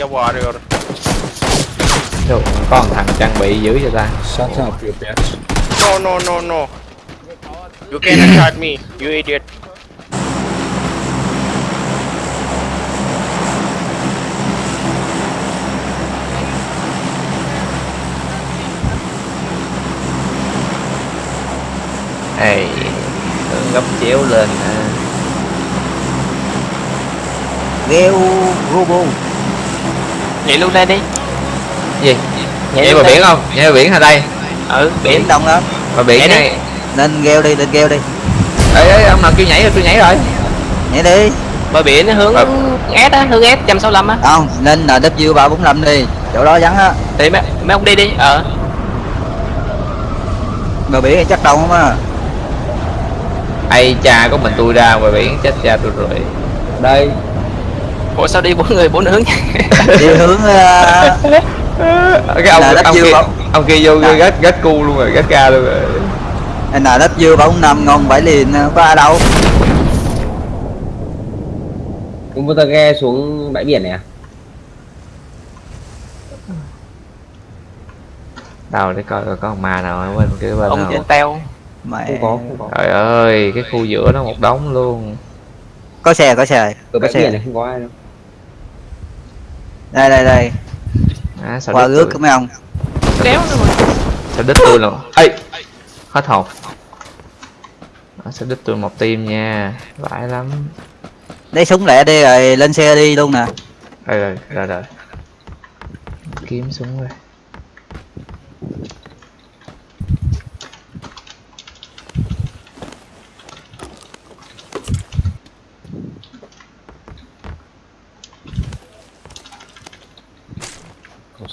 The Somalia warrior. Đâu, có một thằng trang bị dữ cho ta. shut up you bitch No, no, no, no. You cannot hurt me, you idiot. Ê, gấp chéo lên à. gheo robo nhảy luôn đây đi Gì? nhảy Nhảy vào đây. biển không? Nhảy vào biển hả đây? ừ biển đông lắm Vào biển Nhảy đi. này. nên gheo đi lên gheo đi Ê, ê, ông nào kêu nhảy rồi, tôi nhảy rồi. nhảy đi bờ biển nó hướng Ờ. S á hướng S 165 á không nên ba bốn năm đi chỗ đó vắng á thì mấy, mấy ông đi đi ờ bờ biển chắc đông không á ai cha có mình tôi ra ngoài biển chết cha tôi rồi đây ủa sao đi bốn người bốn hướng đi hướng ờ, cái ông Là ông dư kia ông kia vô À. gắt gắt cu luôn rồi gắt ca luôn rồi. Anh nào đất dưa bóng nằm ngon bảy liền không có ai đâu. Chúng ta ghe xuống bãi biển này à? Đâu để coi có con ma nào ở bên kia bên ông trên teo. Mẹ. không có không có. Trời ơi cái khu giữa nó một đống luôn. Có xe có xe. Có bãi xe. biển này không có ai đâu đây đây đây. À, sao qua đứt ước tôi? của mấy ông? Đéo sao đứt tôi rồi ê hết hồn. À, sao đứt tôi một tim nha. Vãi lắm. Lấy súng lẹ đi rồi lên xe đi luôn nè. Rồi rồi rồi rồi kiếm súng rồi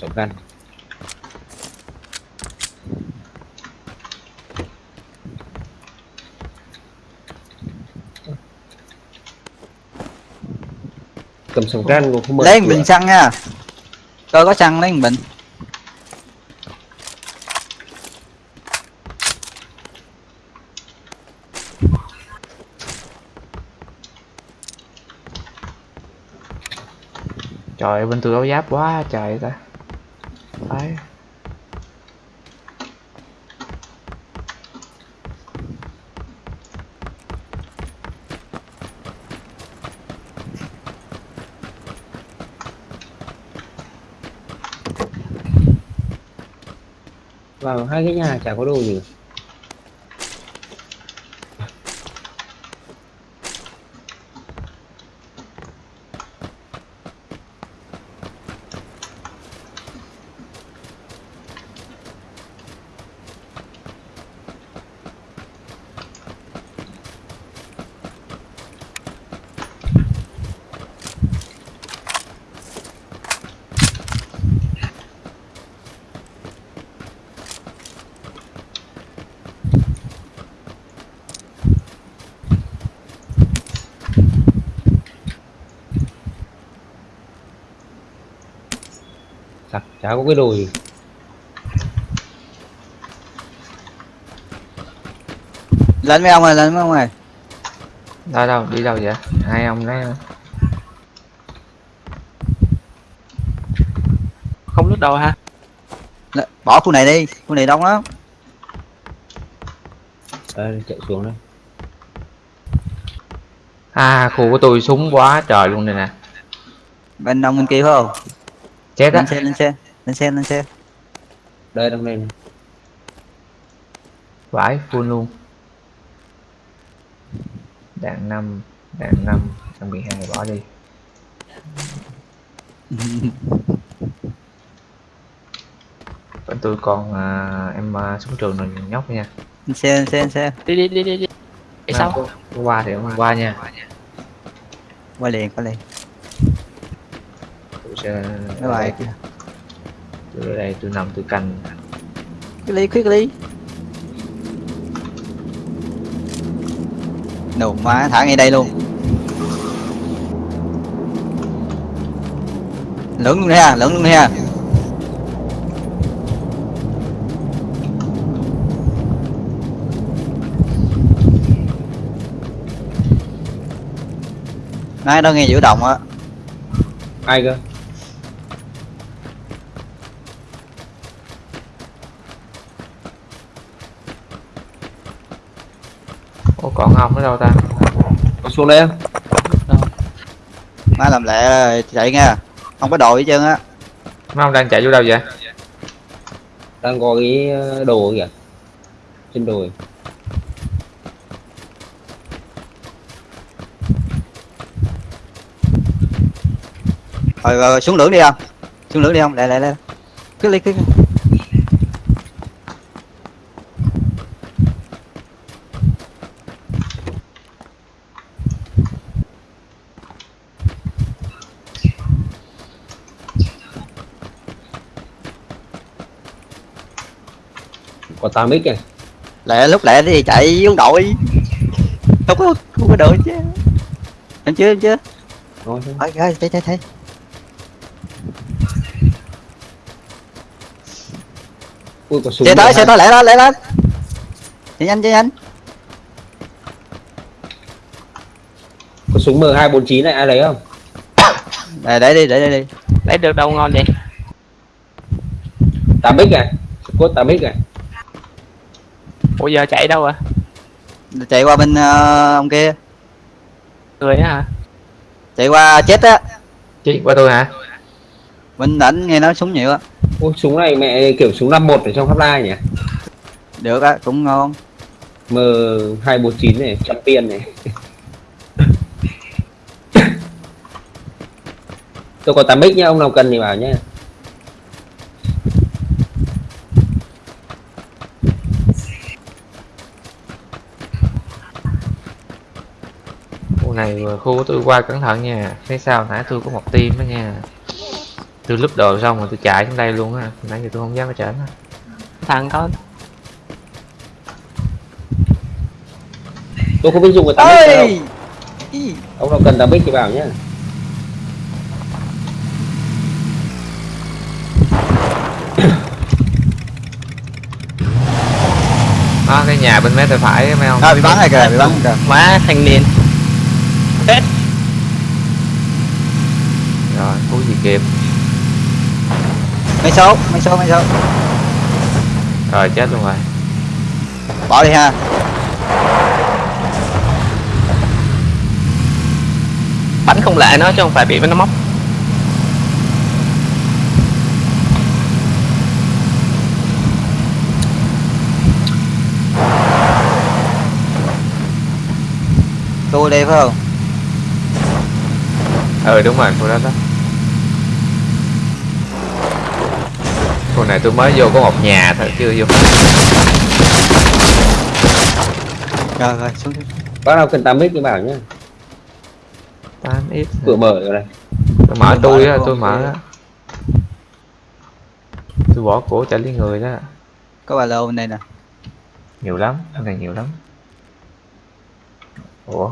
súng gắn cầm súng gắn cũng không mở lấy bình xăng nha. Tôi có xăng lấy một bình. Trời ơi, bên tôi áo giáp quá trời ta Đấy. vào hai cái nhà chả có đồ gì chả, chả có cái đồ gì lên mấy ông ơi lên mấy ông ơi đâu đâu đi đâu vậy? Hai ông đấy. Không lướt đầu ha bỏ khu này đi khu này đông lắm. Đây chạy xuống đây à khu của tôi súng quá trời luôn này nè. Bên đông bên kia phải không chết á. Lên xe lên xe lên xe lên xe. Đây trong đây này. vãi full luôn. Đạn năm đạn năm trăm mười hai bỏ đi. Bên tôi còn à, em à, súng trường rồi nhóc nha. Lên xe lên xe lên xe. Đi đi đi đi đi. Sao? qua thì hôm qua nha. Qua liền qua liền tôi sẽ mấy bài tôi ở đây tôi nằm tôi canh. Cái ly khuyết ly. Nổ má thả ngay đây luôn. Lưỡng luôn ha lưỡng luôn ha Nãy đó nghe giữ động á? Ai cơ Còn ông ở đâu ta. Có xuống đây không má làm lẹ chạy nha. Không có đội hết trơn á. Mấy ông đang chạy vô đâu vậy? Đang có cái ờ, đồ kìa. Trên đồi rồi, rồi, rồi xuống lưỡng đi không? Xuống lưỡng đi không? Lẹ lẹ lẹ. Cứ đi cứ có 8 x này lẹ lúc lẹ thì chạy vô đội. Không có không có đội chứ. Em chưa em chưa? Thôi, thôi. thấy thấy thấy Ui, có súng xe tới xe tới lẹ lên lẹ lên. Chạy nhanh chạy nhanh. Có súng M249 này ai lấy không? Để để đi để đi đi. Lấy được đâu ngon vậy? 8 x à cốt 8 x à ủa giờ chạy đâu à chạy qua bên ờ, ông kia. Người á hả? Chạy qua chết á. Chị qua tôi hả? Bên ảnh nghe nói súng nhiều á. Ôi, súng này mẹ kiểu súng 51 ở trong Hotline nhỉ? Được á cũng ngon. M249 này trăm tiền này. Tôi có 8 x nhá ông nào cần thì bảo nhá này vừa khu của tôi qua cẩn thận nha. Phía sau nãy tôi có một team đó nha. Tôi lúp đồ xong rồi tôi chạy xuống đây luôn á. Nãy giờ tôi không dám ở trển thằng có tôi không biết dùng cái 8 x đâu ông nào cần 8 x thì bảo nhá. Đó cái nhà bên mé tay phải mấy ông. À, bị bắn rồi kìa bị bắn rồi kìa. má thanh niên hết. Rồi cứu gì kịp. Mấy số? Mấy số mấy số? Rồi chết luôn rồi. Bỏ đi ha. Bắn không lại nó chứ không phải bị nó móc. Tôi đây phải không ừ đúng rồi khu đó đó. Khu này tôi mới vô có một nhà thôi chưa vô. Rồi rồi xuống xuống. bác nào cần 8 x thì bảo nhá. 8 ít cửa mở rồi này. Tôi mở Tôi á tôi mở á. Tôi bỏ cổ chạy lấy người đó. Có ba lô bên đây nè. Nhiều lắm cái này nhiều lắm. Ủa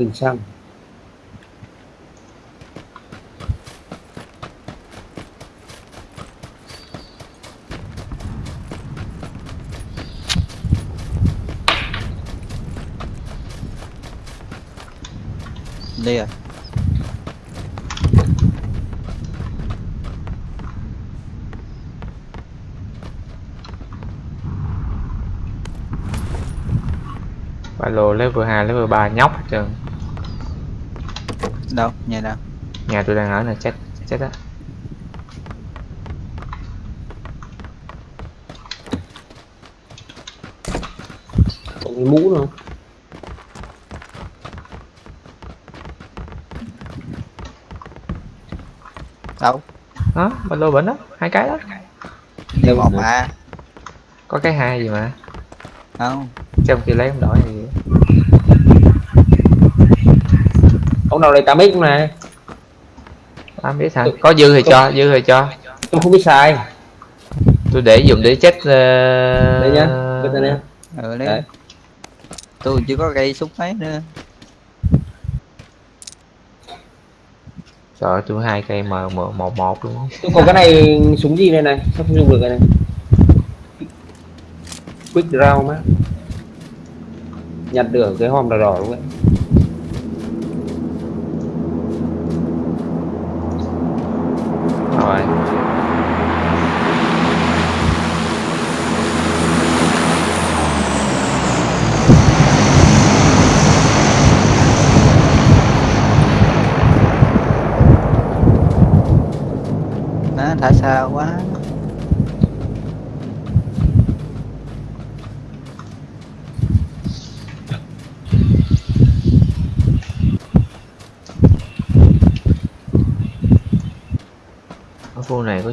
bình xăng đi rồi ba lô level 2 level 3 nhóc hết trơn đâu? Nhà nào? Nhà tôi đang ở là chết chết á. Có cái mũ đâu đâu? Đó ba lô bệnh đó hai cái đó. Đâu một nữa? mà? có cái hai gì mà? Không. Trong khi lấy không đổi gì nào 8 x không này tám biết hả? Có dư thì cho dư thì cho. tôi không biết xài tôi để dùng để chết uh... đây nhá biết đây ừ đấy Đấy. tôi chưa có cây súng mấy nữa. Trời ơi, tôi hai cây M một một một luôn tôi có cái này súng gì này này? Sao không dùng được cái này? Quick draw má nhặt được cái hòm đỏ đỏ luôn đấy rồi nó thả xa quá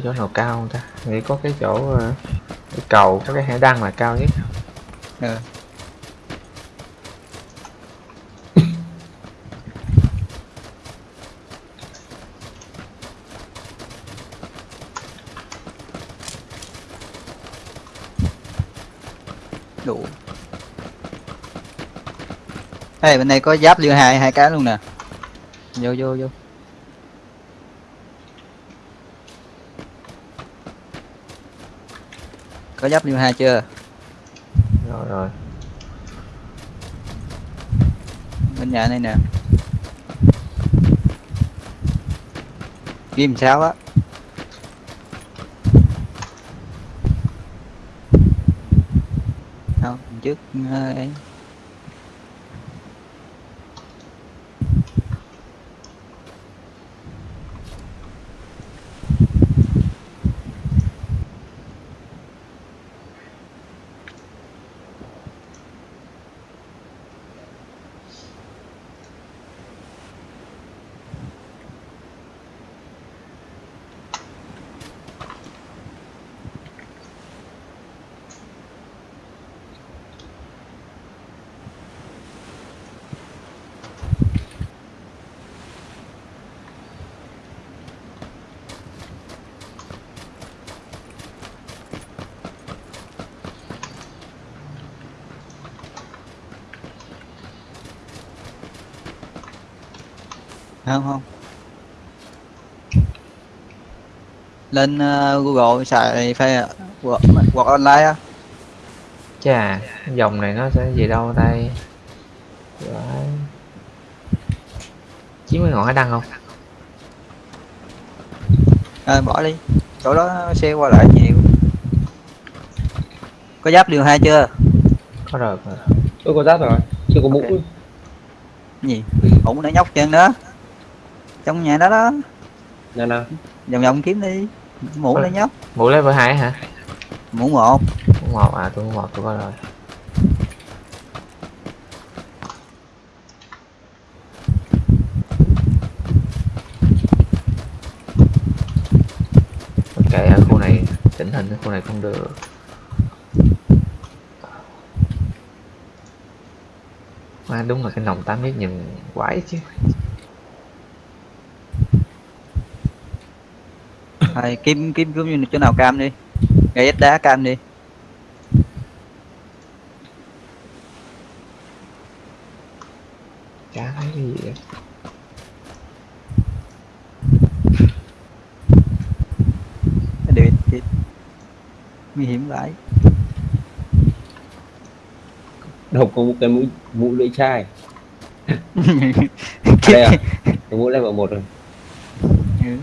có chỗ nào cao không ta? Nghĩ có cái chỗ ờ, cái cầu có cái hải đăng là cao nhất. Ừ. đủ. Ê, bên này có giáp liên hai hai cái luôn nè. Vô vô vô. Có giáp liên hai chưa? Rồi rồi. Bên nhà này nè. Kim sao á? Không trước ờ, ấy không không? Lên ờ, Google xài phê hoặc hoặc online á. Chà dòng này nó sẽ gì đâu đây chín mươi ngọn hải đăng không? À, bỏ đi. Chỗ đó xe qua lại nhiều. Có giáp điều hai chưa? Có rồi tôi có giáp rồi. Chưa có mũ. Ok. gì? Ủng nó nhóc chân đó trong nhà đó đó. Nào nào vòng vòng kiếm đi. Mũ Ờ. nó nhóc. Mũ level hai hả? Mũ một. Mũ một à tôi mũ một tôi có rồi. Ok ở khu này chỉnh hình cái khu này không được. Mà đúng là cái nòng 8 mét nhìn quái chứ rồi kiếm kiếm kiếm như chỗ nào cam đi. Gây đá cam đi. Chả thấy cái gì vậy để để nguy hiểm vậy đầu có một cái mũ mũ lưỡi chai. Đây à? Cái mũ level một rồi. Ừ.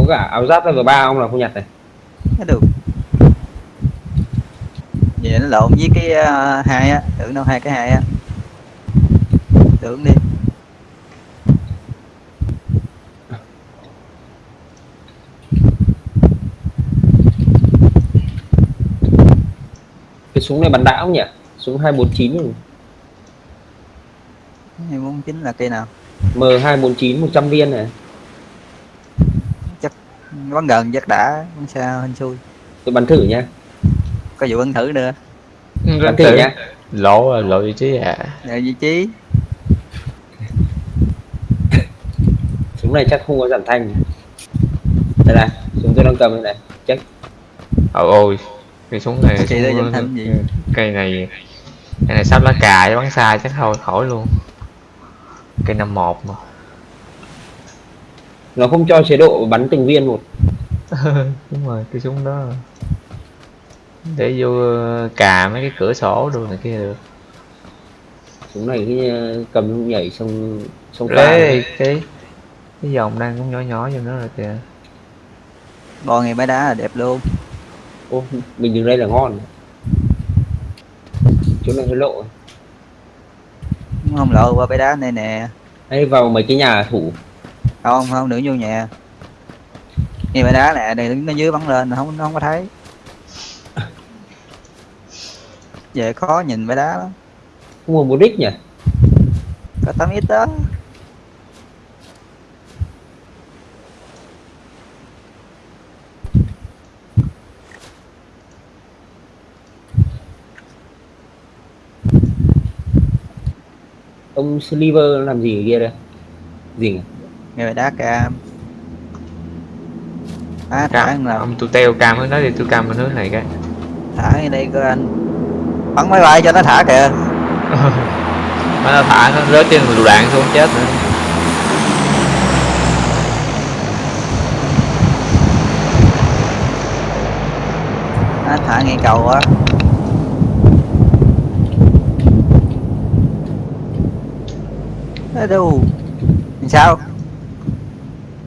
có cả áo giáp level ba ông là không nhặt này. Được vậy nó lộn với cái ờ, hai á tưởng đâu hai cái hai á. Tưởng đi. Cái súng này bắn đã không nhỉ? Súng 249 rồi. hai bốn chín là cây nào? M249 100 viên này bắn gần chắc đã bắn xa hên xui. Tôi bắn thử nha. Có vụ bắn thử nữa. Bắn thử nha. Lộ lộ vị trí à rồi vị trí. Súng này chắc không có giảm thanh. Đây này súng tôi đang cầm đây này. Check ôi ôi cái súng này đây súng- giảm thanh gì? cây này cây này sắp lá cà chứ bắn xa chắc thôi khỏi luôn. Cây năm một mà nó không cho chế độ bắn từng viên một. Đúng rồi cái súng đó. Để vô cà mấy cái cửa sổ đồ này kia được. Súng này cái ờ, cầm nhảy xong xong Ê, cái cái dòng đang cũng nhỏ nhỏ vô nữa rồi kìa. Bò ngày bãi đá là đẹp luôn. Ô mình đứng đây là ngon. Chỗ này hơi lộ. Không lộ qua bãi đá này nè. Hay vào mấy cái nhà thủ không không đừng vô nhà. Ngay bãi đá nè đứng ở dưới bắn lên không nó không có thấy. Về khó nhìn bãi đá lắm. Không mua một đích nhỉ? Có tắm ít đó. Ông sliver làm gì ở kia đây? Gì à? Người đá cam à, thả cam anh nào ông tôi teo cam hướng đó đi tôi cam bên hướng này cái. Thả ở đây coi anh. Bắn máy bay cho nó thả kìa. Nó thả nó rớt trên lựu đạn xuống chết nữa. À, thả ngay cầu á ở đâu sao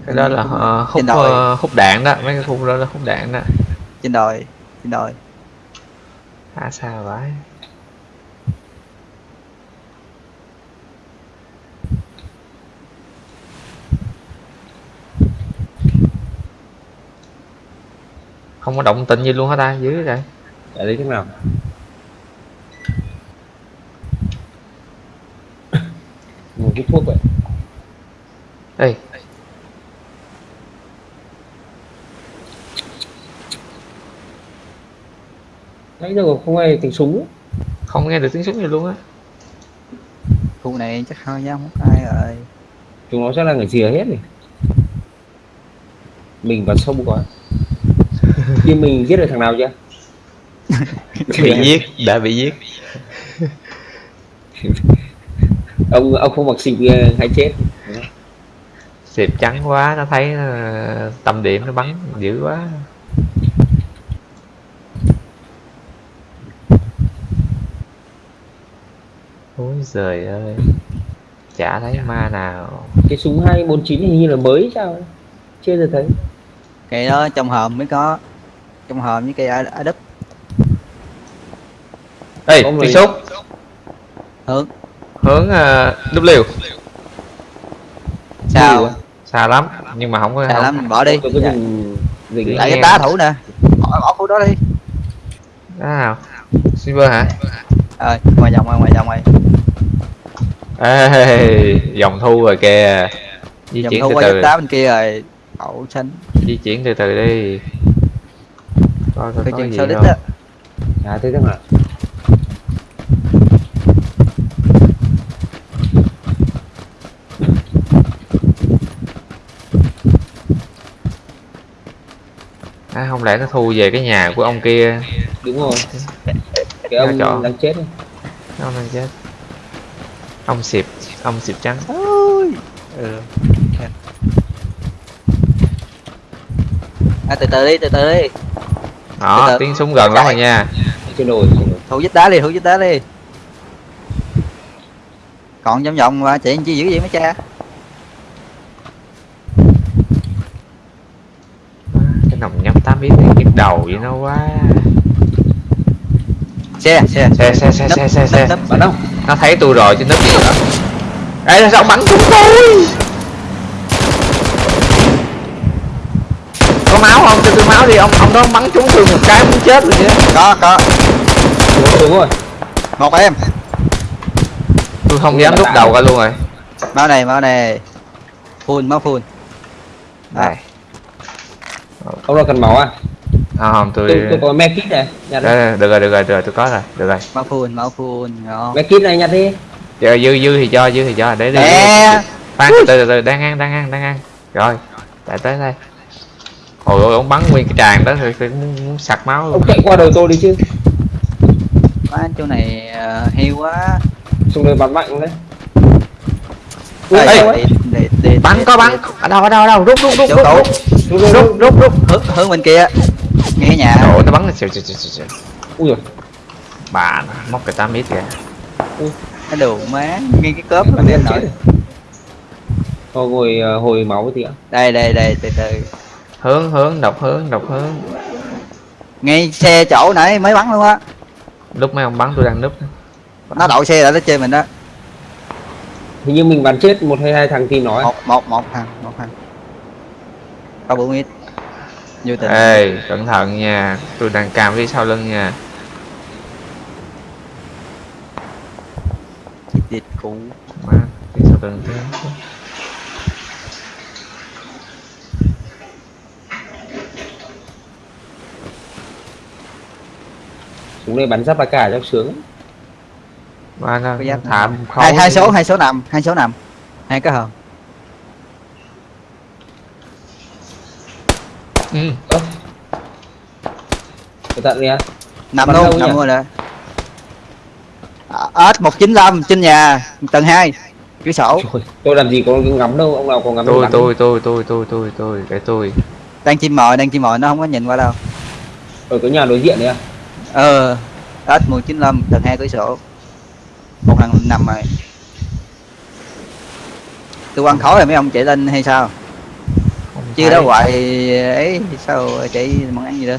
cái đó là ờ, hút ờ, hút đạn đó. Mấy cái khung đó là hút đạn đó. Trên đồi trên đồi. Thả xa vãi. Không có động tĩnh gì luôn hả ta dưới rồi ở đây thế nào. Một cái thuốc vậy. Ê, nãy giờ không nghe tiếng súng. Không nghe được tiếng súng gì luôn á. Khu này chắc không dám hút ai rồi. Chúng nó chắc là người rìa hết rồi mình vào sông quá. Nhưng mình giết được thằng nào chưa? Bị giết đã bị giết. Ông ông không mặc xịt ờ, hay chết. Xịp trắng quá nó thấy ờ, tâm điểm nó bắn dữ quá ôi giời ơi. Chả thấy ma nào. Cái súng 249 hình như là mới sao ấy. chưa giờ thấy. Cây đó trong hòm mới có. Trong hòm với cây ở, đất ê người- súng hướng. Hướng uh, W. Sao? À? xa lắm. Nhưng mà không có sao không, lắm mình bỏ đi. Dạ. dình lại cái đá thủ nè. Bỏ bỏ khu đó đi. Đó nào? Silver hả rồi ngoài vòng ngoài ngoài vòng ngoài ê dòng thu rồi kìa. Di vòng chuyển thu từ qua từ. đá bên kia rồi đậu xanh di chuyển từ từ đi. Coi coi coi có gì không? á à thế thằng nào à, không lẽ nó thu về cái nhà của ông kia? Đúng rồi cái ông trọ. đang chết ấy. ông đang chết. Ông xịp ông xịp trắng. Ôi. Ừ. à, từ từ đi từ từ đi. Đó Từ từ. tiếng súng gần lắm rồi nha. Trên đồi thủ dít đá đi thủ dít đá đi. Còn vòng vòng mà chị chi dữ vậy mấy cha? Cái nòng nhắm tám biết nhức đầu vậy nó quá xe xe xe xe xe xe xe xe. Bạn đâu nó thấy tôi rồi chứ nấp gì nữa ê sao ông bắn chúng tôi? Có máu không? Cho tôi máu đi. Ông ông đó bắn trúng tôi một cái muốn chết rồi chứ. Có có. Xuống rồi một em. Tôi không dám rút đầu ra luôn rồi. Máu này máu này. Full máu full đây ông nào cần máu à à, không tôi tôi, tôi có me kit này nhặt Đây, được rồi được rồi được rồi tôi có rồi được rồi. Máu full máu full ngon me kit này nhặt đi Giờ dư dư thì cho dư thì cho để đi. Khoan từ từ từ đang ăn đang ăn đang ăn. Rồi tại tới đây. Hồi ôi ông bắn nguyên cái tràn đó thì tôi muốn, muốn sặc máu luôn. Ông chạy qua đầu tôi đi chứ. Má chỗ này ờ, hiu quá. Xong rồi bắn mạnh đấy. Ê, để, để, để, bắn có bắn. ở đâu ở đâu ở đâu? Rút rút rút Rút, rút, rút rút rút. Hướng, hướng bên kia nghe nhà. Trời ơi, nó bắn xìu xìu xìu xìu. ui rồi bà nó móc cái tám mít kìa. Cái đồ má nghe cái cớp bắn lên nổi Thôi ờ, hồi máu tí ạ. Đây đây đây từ từ. Hướng hướng độc hướng độc hướng. Ngay xe chỗ nãy mới bắn luôn á. Lúc mấy ông bắn tôi đang núp. Nó đậu xe lại nó chơi mình đó. Hình như mình bắn chết một hay hai thằng thì nói một một một thằng một thằng. Có bốn ít vô tình. Ê cẩn thận nha. Tôi đang cam phía sau lưng nha. Thịt cũ Má, cần thế súng này bắn giáp ba cả cho sướng. Ba nó thảm hai hai đi. số hai số nằm hai số nằm. Hai cái hòm ừ. cẩn thận nha nằm Bắn luôn đâu nằm luôn rồi. Ớt một chín lăm trên nhà tầng 2 cửa sổ. Trời, tôi làm gì có ngắm đâu ông nào có ngắm tôi tôi tôi tôi tôi tôi tôi cái tôi. Đang chim mồi đang chim mồi nó không có nhìn qua đâu. Ở cái nhà đối diện đấy à? Ờ ớt một chín tầng 2 cửa sổ. Một thằng nằm rồi. Tôi quăng khói rồi mấy ông chạy lên hay sao chưa đó hoài ấy sao chạy món ăn gì đó?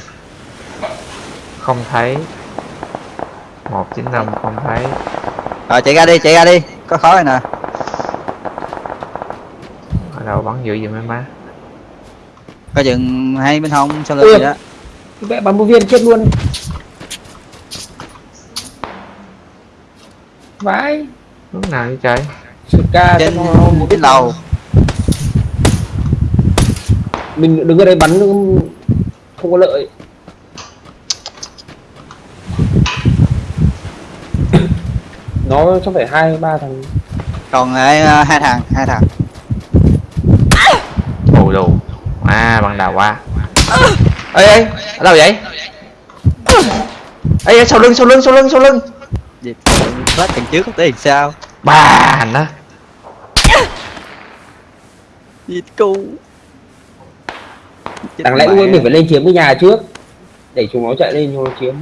Không thấy. Một chín năm không thấy. Rồi chạy ra đi chạy ra đi. Có khói rồi nè. Ở đâu bắn dữ vậy mấy má. Coi chừng hai bên hông sau lưng gì đó. Cái vẽ bắn một viên chết luôn. Vãi. Lúc nào vậy trời? Ca trên một cái lầu mình đứng ở đây bắn không có lợi. Nó chắc phải hai ba thằng. Còn hai, hai thằng hai thằng. Ồ đồ. À bằng đầu qua ê ê ở đâu vậy? Ê ê, sau lưng sau lưng sau lưng sau lưng. Gì hết thằng trước không tới thì sao? Ba hành á gì cu đáng lẽ mình phải lên chiếm cái nhà trước. Để chúng nó chạy lên cho nó chiếm.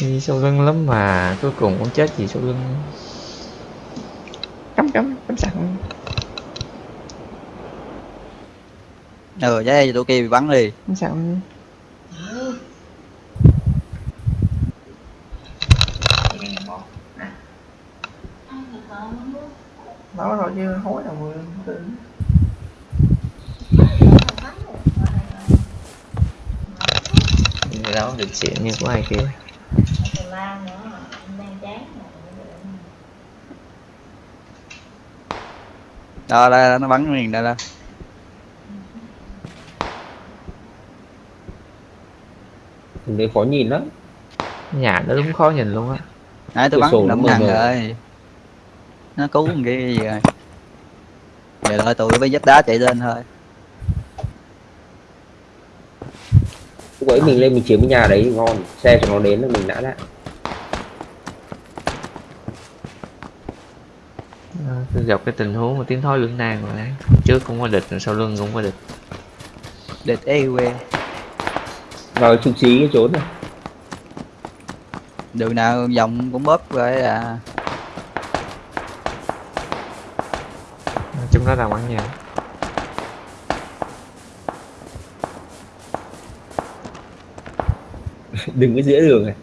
Đi sau lưng lắm mà cuối cùng cũng chết gì sau lưng cắm cắm cắm sẵn ừ chứ tụi kia bị bắn đi. Cắm sẵn nói rồi chứ hối đâu Người? Đó được chuyện như của ai kia. Đó là nó bắn liền đây đó Thằng đấy khó nhìn lắm. Nhà nó đúng khó nhìn luôn á. Nãy tôi bắn mờ thằng rồi nó cứu con kia gì rồi. Giờ thôi tụi với vách đá chạy lên thôi. Lúc ấy mình lên mình chiếm cái nhà đấy ngon. Xe cho nó đến là mình đã lại Ờ, tôi gặp cái tình huống mà tiến thoái lưỡng nan rồi đấy. Trước cũng có địch rồi sau lưng cũng có địch. Địch e vào trung trí cái trốn này. Đường nào vòng cũng bóp rồi à chúng nó đang bắn nhau đừng có giữa đường này.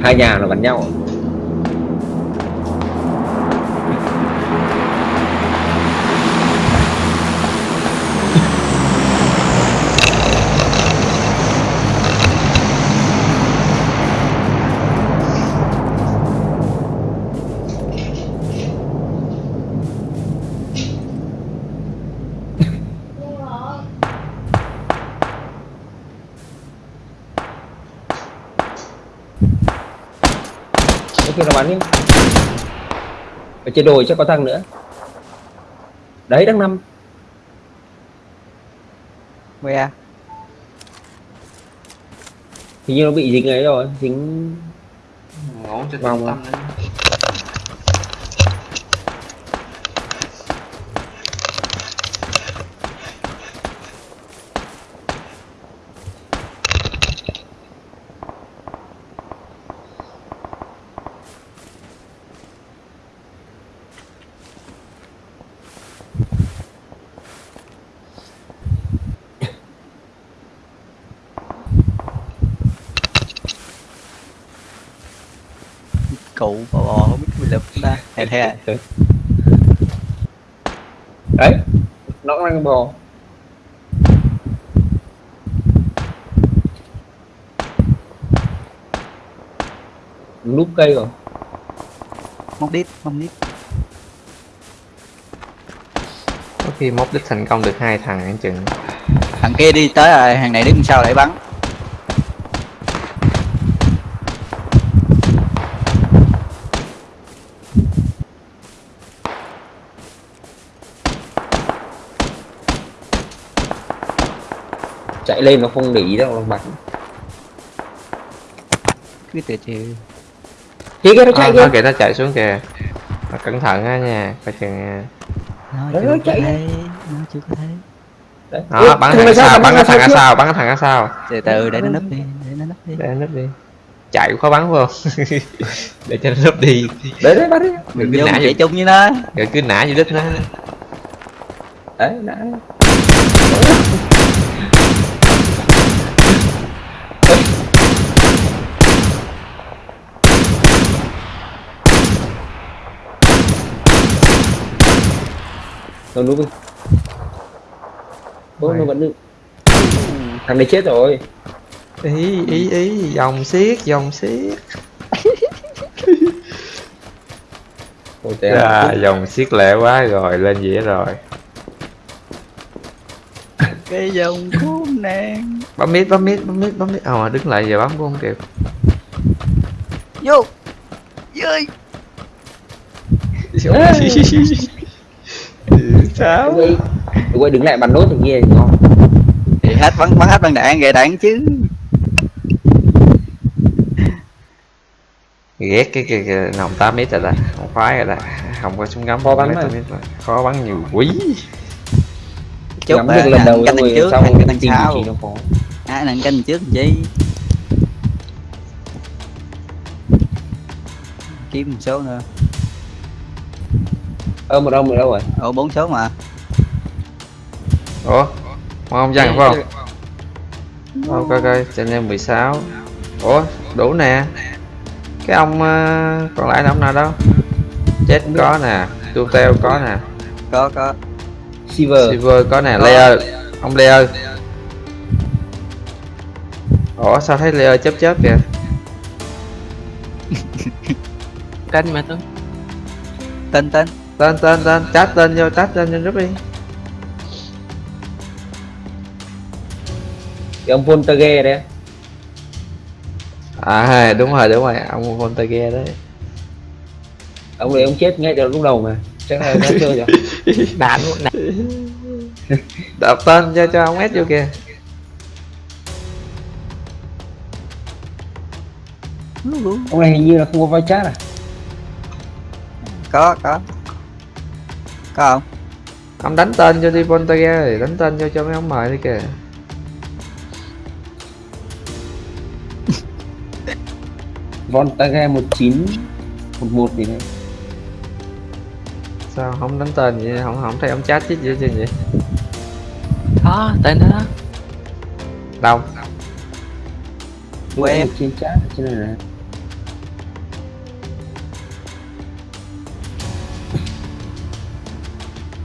Hai nhà là bắn nhau. Trên đồi chắc có thằng nữa. Đấy đang năm. Que hình như nó bị dính ấy rồi dính ngủ trên Vòng tâm thế à đấy. Nó đang bò. Núp cây rồi. Móc đít móc đít. Có khi móc đít thành công được hai thằng anh chừng thằng kia đi tới rồi hàng này đứng sau để bắn? Chạy lên nó không để ý đâu nó bắn. Cứ từ từ kia kia nó à, chạy nó kìa. nó chạy xuống kìa. Mà cẩn thận á nha coi chừng nha nó chưa nó chạy. thấy nó chưa có thấy. Đó bắn thằng sau bắn cái thằng sau bắn cái thằng ở sau từ từ để nó nấp đi để nó nấp đi. Để nó núp đi. Chạy cũng khó bắn phải không? Để cho nó núp đi. Đấy đấy bắn đi. Mình cứ nã chạy chung với nó. Rồi cứ nã vô đích nó. Đấy đã nó núp đi. Bố nó vẫn được. Thằng này chết rồi. Ý ý ý dòng xiết dòng xiết. Ôi, à, dòng xiết lẹ quá rồi lên dĩa rồi. Cái dòng khốn nạn bấm mít bấm mít bấm mít bấm mít. Ờ đứng lại giờ bấm cũng không kịp. Vô. Dưới sao. Quay- quay đứng lại bắn nốt thằng kia thì ngon. Thì hết bắn bắn hết bắn đạn gậy đạn chứ. Ghét cái cái, cái nòng 8 mít rồi đó không khoái rồi đó. Không có súng ngắm Khó bắn khó bắn nhiều quý chốt Ngắm là được lần đầu canh rồi trước đằng tìm vị sau. trí nó khó ai nặng canh trước chi? Kiếm một số nữa ơ một ông ở đâu rồi? Ồ bốn số mà. Ủa? Không dằn phải không? Coi coi cho em 16 Ủa đủ nè. Cái ông ờ, còn lại là ông nào đâu? Chết có nè. Tu teo có nè. Có có. Silver. Silver có nè. Layer. Ông Layer. Ủa sao thấy Layer chớp chớp kìa canh mà tôi. Tên tên Tên tên tên Chat tên vô chat tên vô giúp đi. Cái ông Voltage đấy À đúng rồi đúng rồi Ông Voltage đấy. Ông đấy ông chết ngay từ lúc đầu mà chắc là nó chơi rồi đạn luôn Đọc tên cho cho ông S vô kìa. Ông này hình như là không có vai chat à? Có có có không? Ông đánh tên cho đi Voltage thì đánh tên cho cho mấy ông mời đi kìa. Voltage 1911 gì đấy. Sao không đánh tên vậy? Không không thấy ông chat chứ gì chứ vậy đó tên đó. Đâu? Quen. em. trên chat cho nên là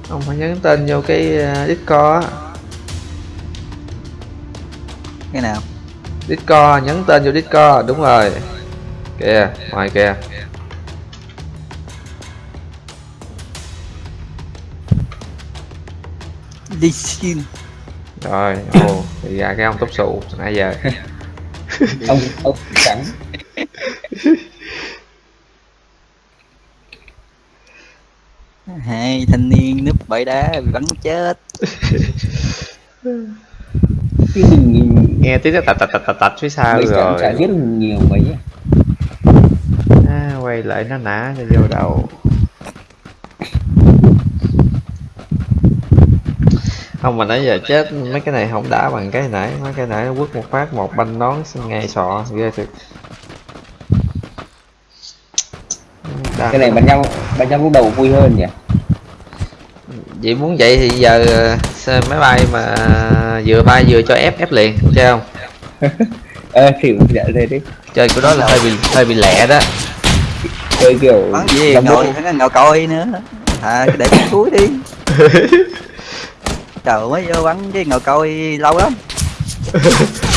ông phải nhấn tên vô cái uh, Discord cái nào? Discord nhấn tên vô Discord đúng rồi. Kìa ngoài kìa. Đi xin rồi ồ thì ra cái ông tóc sụ nãy giờ. Ông ông trắng hai thanh niên núp bãi đá bị bắn chết. Mình nhìn nghe tiếng tạch tạch tạch tạch tạch phía sau mấy rồi. chả giết nhiều mấy à, quay lại nó nã cho vô đầu. Không mà nãy giờ chết mấy cái này không đã bằng cái nãy mấy cái nãy nó quất một phát một banh nón ngay sọ ghê thiệt Đã. cái này bắn nhau bắn nhau lúc đầu vui hơn nhỉ? Vậy muốn vậy thì giờ ờ, máy bay mà vừa bay vừa cho ép ép liền chơi không? Ờ thử dạ thế đi. Chơi của đó là hơi bị hơi bị lẹ đó. Chơi kiểu bắn gì ngồi thằng ngồi coi nữa. À để cái cuối đi. Trời mới vô bắn chứ ngồi coi lâu lắm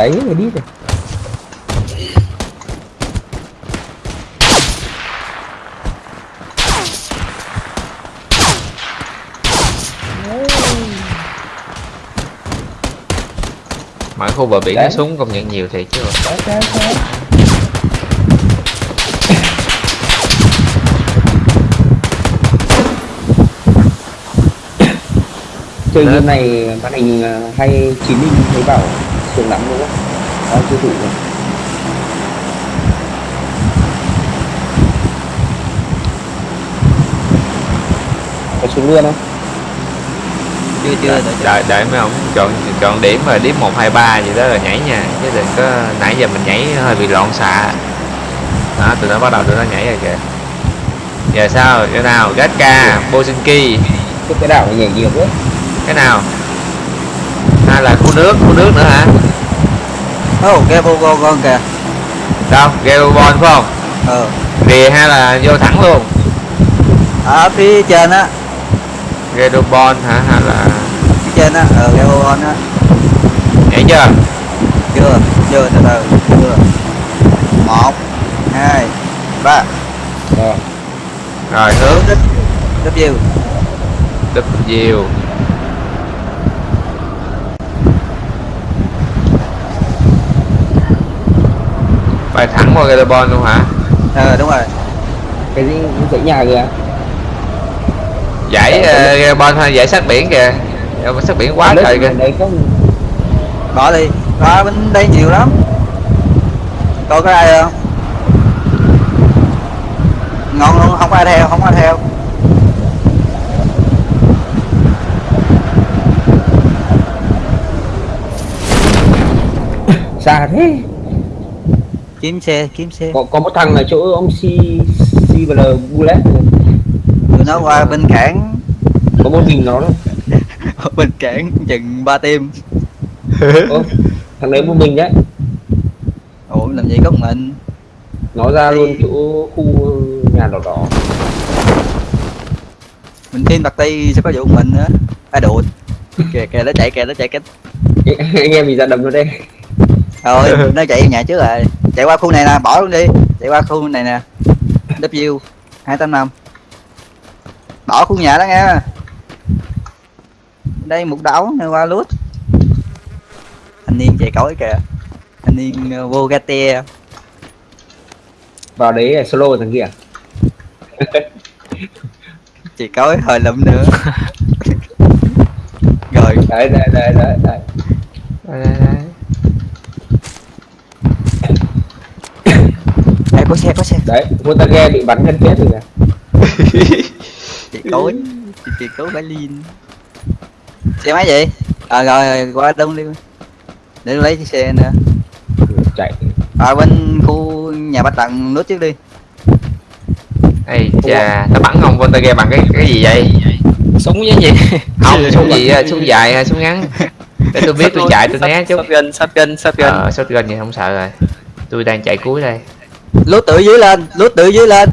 đấy người đi rồi. Ở khu bờ biển nó súng công nhận nhiều thiệt chứ. Đấy, đấy, đấy. chơi game này màn hình ờ, hay chín inch thấy bảo sướng lắm không? Đó chưa thử rồi. Có xuống luôn không? chưa chưa đợi, đợi mấy ông chọn chọn điểm mà điểm một hai ba gì đó rồi nhảy nha. Chứ đừng có nãy giờ mình nhảy hơi bị loạn xạ. Đó tụi nó bắt đầu tụi nó nhảy rồi kìa. Giờ sao? Cái nào? Gatka Bosinki Cái cái đảo nhảy nhiều quá. cái nào? Hay là khu nước khu nước nữa hả ô cái vô con kìa. Đâu? Gelobon phải không? Ờ. Rìa hay là vô thẳng luôn? Ở phía trên á. Gelobon hả? Hay là phía trên á. Ờ cái vô con á. Nhảy chưa? Chưa. Chưa từ từ. Chưa. Một hai ba. Rồi. rồi hướng. Đích đích bay thẳng qua Gelobon luôn hả? Ờ đúng rồi. Cái gì? Dãy nhà kìa. giải uh, Gelobon hay giải sát biển kìa. Sát biển quá Đấy, trời kìa. bỏ đi. Đó bên đây nhiều lắm. Coi có ai không? Ngon luôn không ai theo không ai theo. Xa thế. Kiếm xe kiếm xe. Có, có một thằng là chỗ ông C CBL Bullet. tụi nó qua bên cảng. Có một mình nó bên cảng chừng ba tim. Thằng đấy một mình đấy. ủa làm gì có mình? Nó ra luôn chỗ khu nhà đỏ đỏ. mình team tặc ti sẽ có vụ mình nữa ai đùa. Kìa kìa nó chạy kìa nó chạy kìa. Anh em bị ra đầm nó đây. rồi nó chạy nhà trước rồi chạy qua khu này nè bỏ luôn đi. Chạy qua khu này nè. W hai tám năm. Bỏ khu nhà đó nghe. Đây một đảo này qua lút. Thanh niên chạy cối kìa. Thanh niên uh, vô gate Vào đấy là solo thằng kia. chạy cối hồi lụm nữa. Rồi. Đấy đấy đấy đấy. đấy. Đây, đây, đây. Ê, có xe có xe Đấy, Montage bị bắn thân chết rồi kìa. chạy cối chạy cối Berlin xe máy gì à rồi, rồi qua đông đi để lấy chiếc xe nữa Chạy. à bên khu nhà bách tầng nút trước đi Ây chà, nó bắn ông Voltage bằng cái cái gì vậy? súng với gì Không, súng gì súng dài hay súng ngắn? Để tôi biết tôi chạy tôi né chút. shotgun shotgun shotgun Ờ, shotgun thì không sợ rồi. Tôi đang chạy cuối đây. Lút từ dưới lên lút từ dưới lên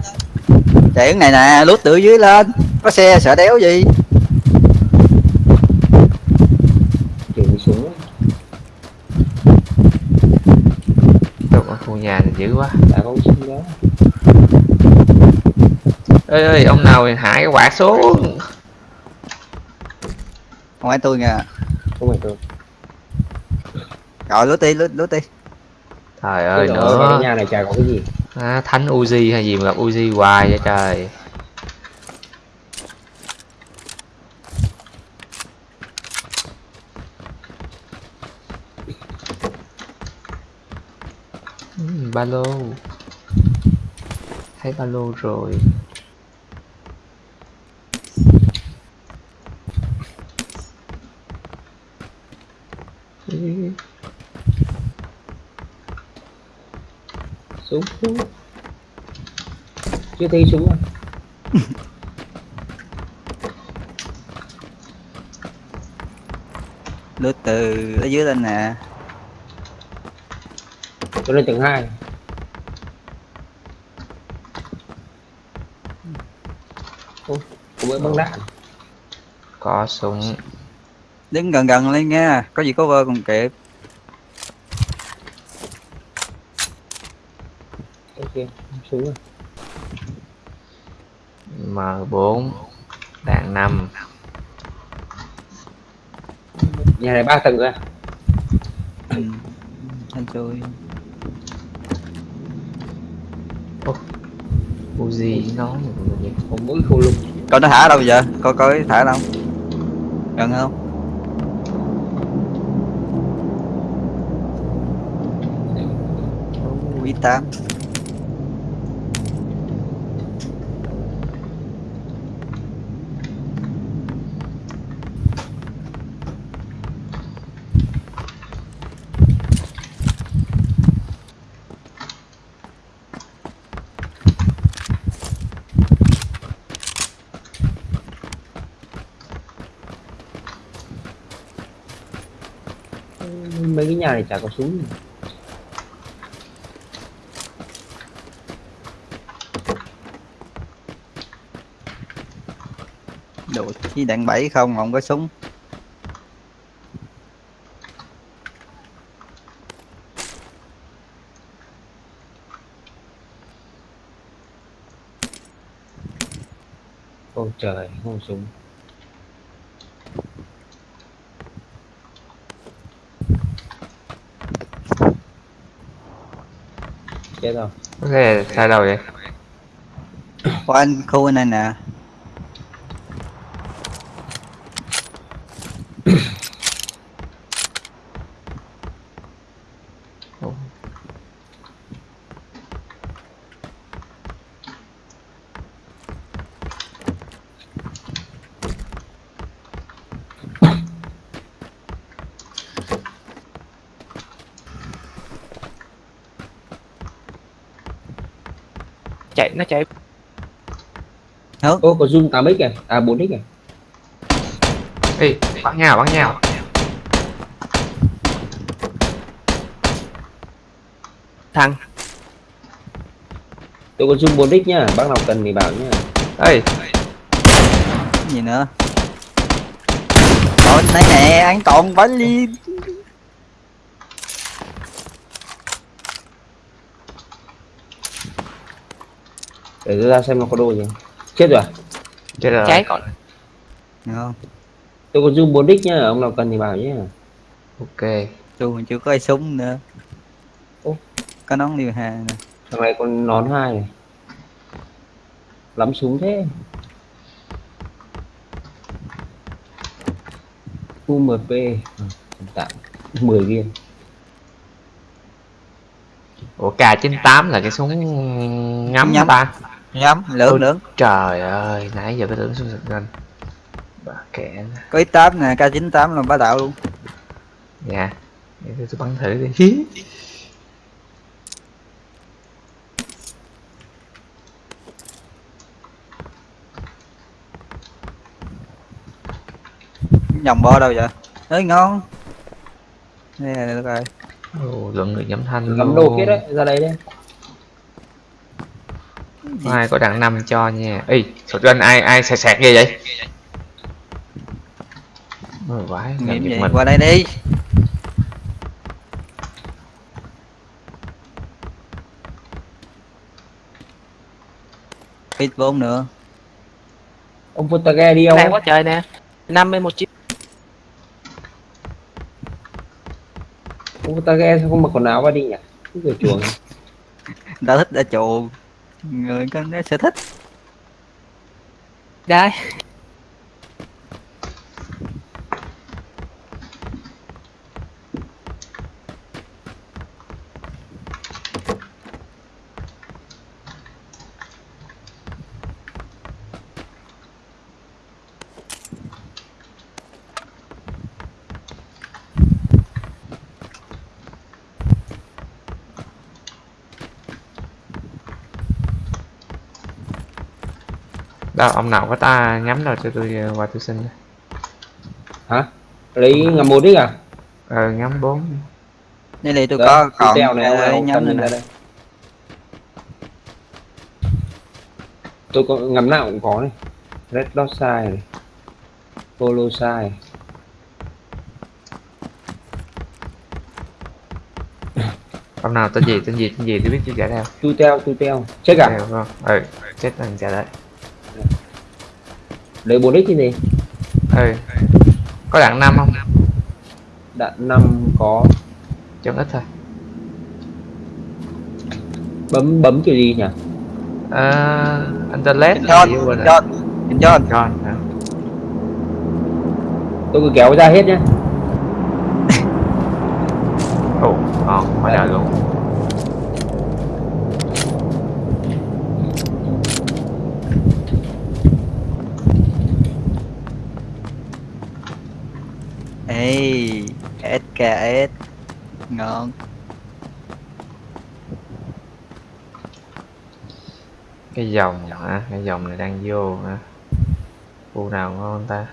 hướng này nè lút từ dưới lên có xe sợ đéo gì khu nhà thì dữ quá. Đã có súng đó. Ơi ơi, ông nào hạ cái quạt xuống. không phải tôi nha Không phải tôi. rồi lút đi lút lút đi Trời ơi ôi, Cái nữa. nhà này chả có cái gì. À, thánh Uzi hay gì mà gặp Uzi hoài vậy trời. Ừm, ba lô thấy ba lô rồi Súng. Chưa thấy súng à? lút từ ở dưới lên nè Tôi lên tầng 2. Ô, có mỗi băng đạn. có súng đứng gần gần lên nha có gì có vơ còn kịp ok không xuống rồi. M4 đạn 5 nhà này ba tầng rồi. Ừ. anh chui Uzi nó? Không mỗi khu luôn coi nó thả đâu giờ coi coi thả đâu? Gần không? Quý tám mấy cái nhà này chả có súng. Đồ chi đạn bảy không không có súng. Ôi trời không súng chết rồi. Thể sai đâu vậy? Anh khu này nè nó chạy. Ô có zoom 8 x kìa à 4 x kìa Ê, bắn nhau bắn nhau. Thằng. Tôi có zoom 4 x nhá bác nào cần thì bảo nhá. Ê. Cái gì nữa? Ôi này nè anh toàn bắn đi để tôi ra xem nó có đồ gì. Chết rồi à? chết rồi cháy. còn Được không? Tôi có zoom 4 x nhá ông nào cần thì bảo nhá. Ok. Dù mình chưa có ai súng nữa. Ủa? Có nón liều hà nè. Thằng này còn nón hai này. Lắm súng thế. UMP ừ, tạm. 10 viên. Ủa K98 là cái súng ngắm Nhắm. ta Nhắm lưỡng Ôi. lưỡng. trời ơi nãy giờ cái tưởng súng sực lên bà kệ nó. Có X8 nè K98 là bá đạo luôn. Dạ để tôi, tôi bắn thử đi. Vòng bo đâu vậy? Ơi ngon. Đây là được rồi. Ồ, lượng người giảm thanh lắm đồ kia đấy ra đây ai có đặng năm cho nha? Ê sụt lên ai ai sẹt sẹt gì vậy? Ôi, vãi làm việc mình. qua đây đi. Ít vốn nữa. Ông Votage đi không đang quá trời nè. Năm mươi một chiếc. Ông Votage sao không mặc quần áo qua đi nhỉ? Cái chuồng đã thích đã chuộng người con sẽ thích. Đây đó ông nào có ta nhắm rồi cho tôi ờ, qua tôi xin. Hả? Lý ngầm bốn đi à? Ờ ngắm bốn. Đây này tôi đó, có còn đeo này, này nhắm lên này. tôi có ngắm nào cũng có này red dot sai này. Polo sai. Ông nào tên gì tên gì tên gì tôi biết chưa trả đâu tôi teo tôi teo. Chết à? Vâng. Ừ chết thằng trả đấy lấy bốn x gì ừ. Có đạn năm không? Đạn năm có. Chân ít thôi. Bấm bấm kiểu gì nhỉ? Ờ internet John. John, nhìn John. John hả? tôi cứ kéo ra hết nhé ồ ngon quá trời luôn Ê, SKS. Ngon. cái dòng hả cái dòng này đang vô hả khu nào ngon ta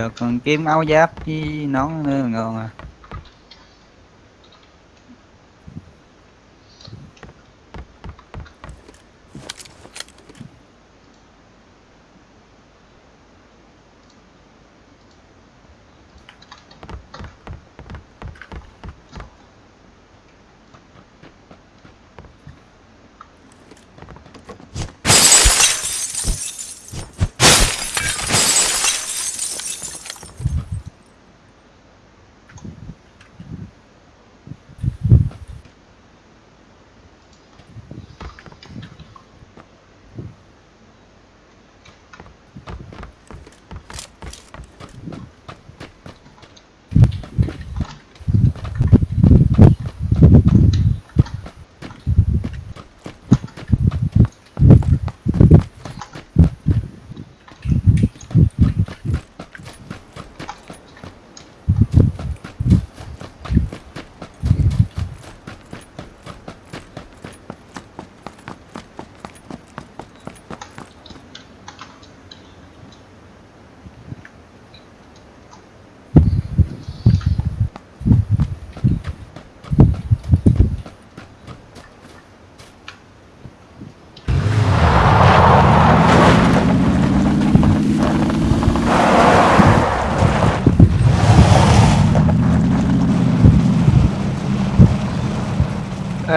Giờ còn kiếm áo giáp với nón nữa là ngon à.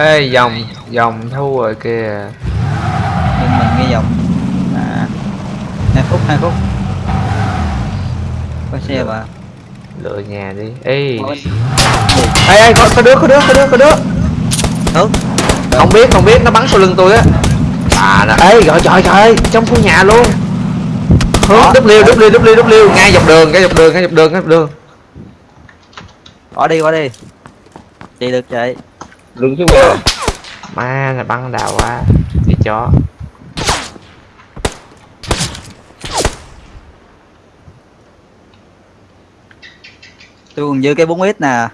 Ê dòng dòng thua rồi kìa Nhưng mình nghe giọng. À. 2 phút, 2 phút. Có xe mà. lựa nhà đi ê ê ê có, có đứa có đứa có đứa có đứa Hướng. không biết không biết nó bắn sau lưng tôi á à nó ê gọi trời trời trong khu nhà luôn hướng. W W W W ngay dọc đường ngay dọc đường ngay dọc đường ngay dọc đường Bỏ đi, bỏ đi. Chị được chạy. Đứng xuống nào ma là bắn đào quá. Đi chó. Tôi còn dư cái 4 ít nè.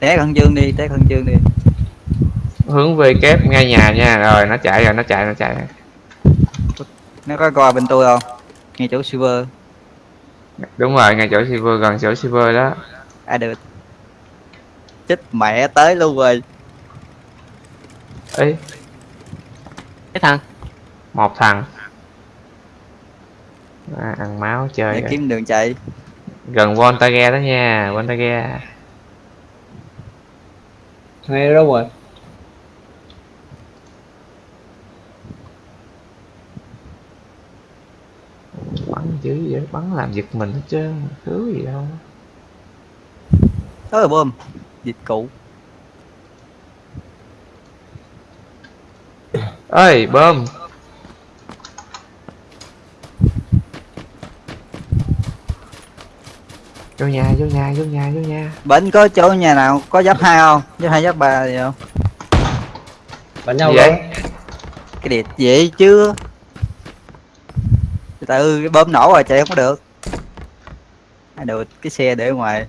Té khẩn trương đi, té khẩn trương đi. hướng về kép ngay nhà nha. Rồi nó chạy rồi nó chạy nó chạy Nó có coi bên tôi không? Ngay chỗ silver. đúng rồi ngay chỗ silver gần chỗ silver đó À được. Chết mẹ tới luôn rồi. ấy cái thằng một thằng à, ăn máu chơi Để kiếm đường chạy. gần Voltage đó nha Voltage ngay đâu rồi bắn dữ vậy bắn làm giật mình hết trơn thứ gì đâu Đó là bom. Dịch cụ. ơi bơm vô nhà vô nhà vô nhà vô nhà Bến có chỗ nhà nào có giáp hai không? Giáp hai giáp ba gì không? bắn nhau vậy? rồi Cái đẹp vậy chứ Từ cái bơm nổ rồi chạy không có được. Ai được cái xe để ngoài.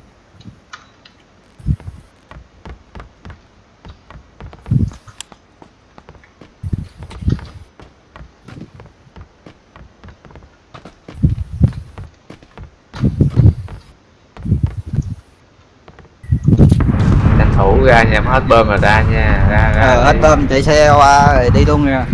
Tranh thủ ra nhà hết bơm rồi ra nha. Ra ra Ờ hết bơm chạy xe qua rồi đi luôn nha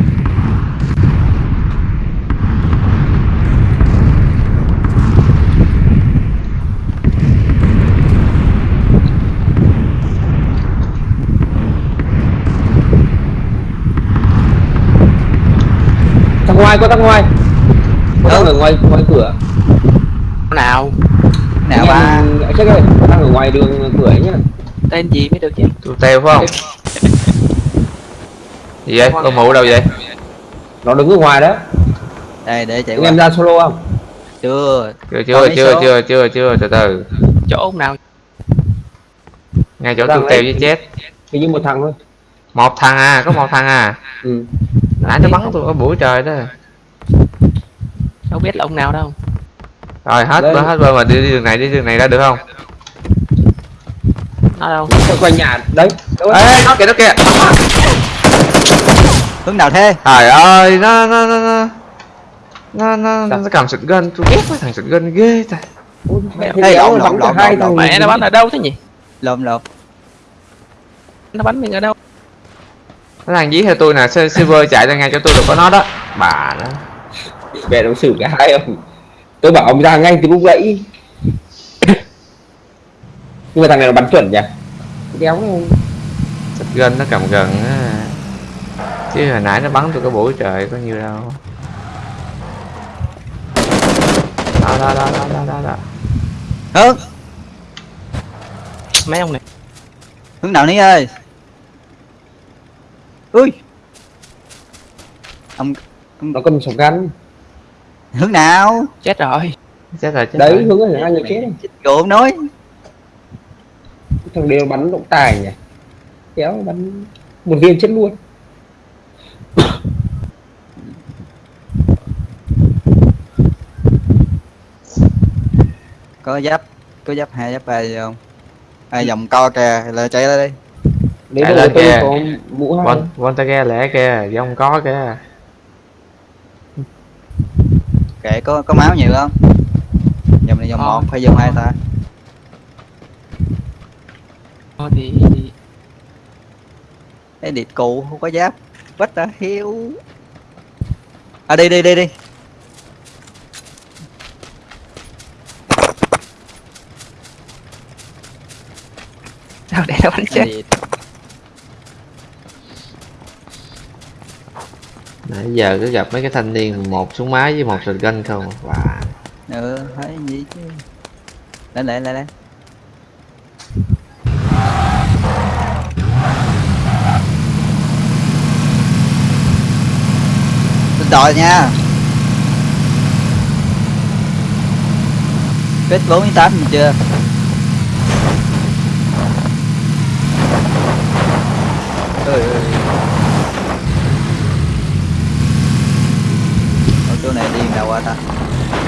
ngoài có thằng ngoài. Có ở ngoài ngoài cửa. Nào? Nào ba? chết ơi có thằng ở ngoài đường cửa ấy nhá. Tên gì mới được chứ? Tu teo phải không? Gì vậy? Con mụ đâu vậy? Nó đứng ở ngoài đó. Đây để chạy em ra solo không? Chưa. Chưa chưa chưa chưa chưa chưa từ từ. Chỗ nào? Ngay chỗ Đang lấy. với chết. Hình như một thằng thôi. Một thằng à có một thằng à. Ừ. nãy nó bắn tôi ở buổi trời đó. Đâu biết là ông nào đâu. Rồi hết Lên. hết bơm mà đi, đi đường này đi đường này ra được không? Nó đâu? Quay quanh nhà. Đấy. Ê nó kìa nó kìa. Hướng nào thế? Trời ơi nó nó nó nó. Nó nó, nó cầm sụt gân tôi ghét mấy thằng sụt gân ghê ta. Ê, đéo lộn, bắn lộn, lộn, mẹ nó bắn ở đâu thế nhỉ? Lộn lộn. Nó bắn mình ở đâu nó đang dí theo tôi nè silver chạy ra ngay cho tôi được có nó đó. Bà nó mẹ nó xử cả hai ông. Tôi bảo ông ra ngay từ lúc nãy. Nhưng mà thằng này nó bắn chuẩn nhỉ? Đéo sụt gân nó cầm gần á. Chứ hồi nãy nó bắn tôi cái buổi trời có nhiêu đâu. Đó đó đó đó đó đó, đó. Hướng mấy ông này. Hướng nào ní ơi Ui. Ông nó cầm súng gắn hướng nào? Chết rồi. Chết rồi chết đấy rồi. hướng là hai người chết không? Nói. Thằng đều bắn động tài nhỉ? Kéo bắn một viên chết luôn. Có giáp Có giáp hai giáp ba gì không? Ai dòng co kìa là chạy ra đi đấy Chạy rồi lên kìa. Von Von ta ghe lẻ kìa dông có kìa. Kệ có có máu nhiều không Dòng này dòng Không. một hay dòng hai ta. Thôi thì Cái điệt cụ không có giáp. What the hell? À đi đi đi đi. Sao để nó bắn chết nãy giờ cứ gặp mấy cái thanh niên một súng máy với một shotgun không và Ừ thấy gì chứ? Lên lên lên lên. Lên đòi nha. Kết 48 mình chưa? Ơi ơi Ở chỗ này đi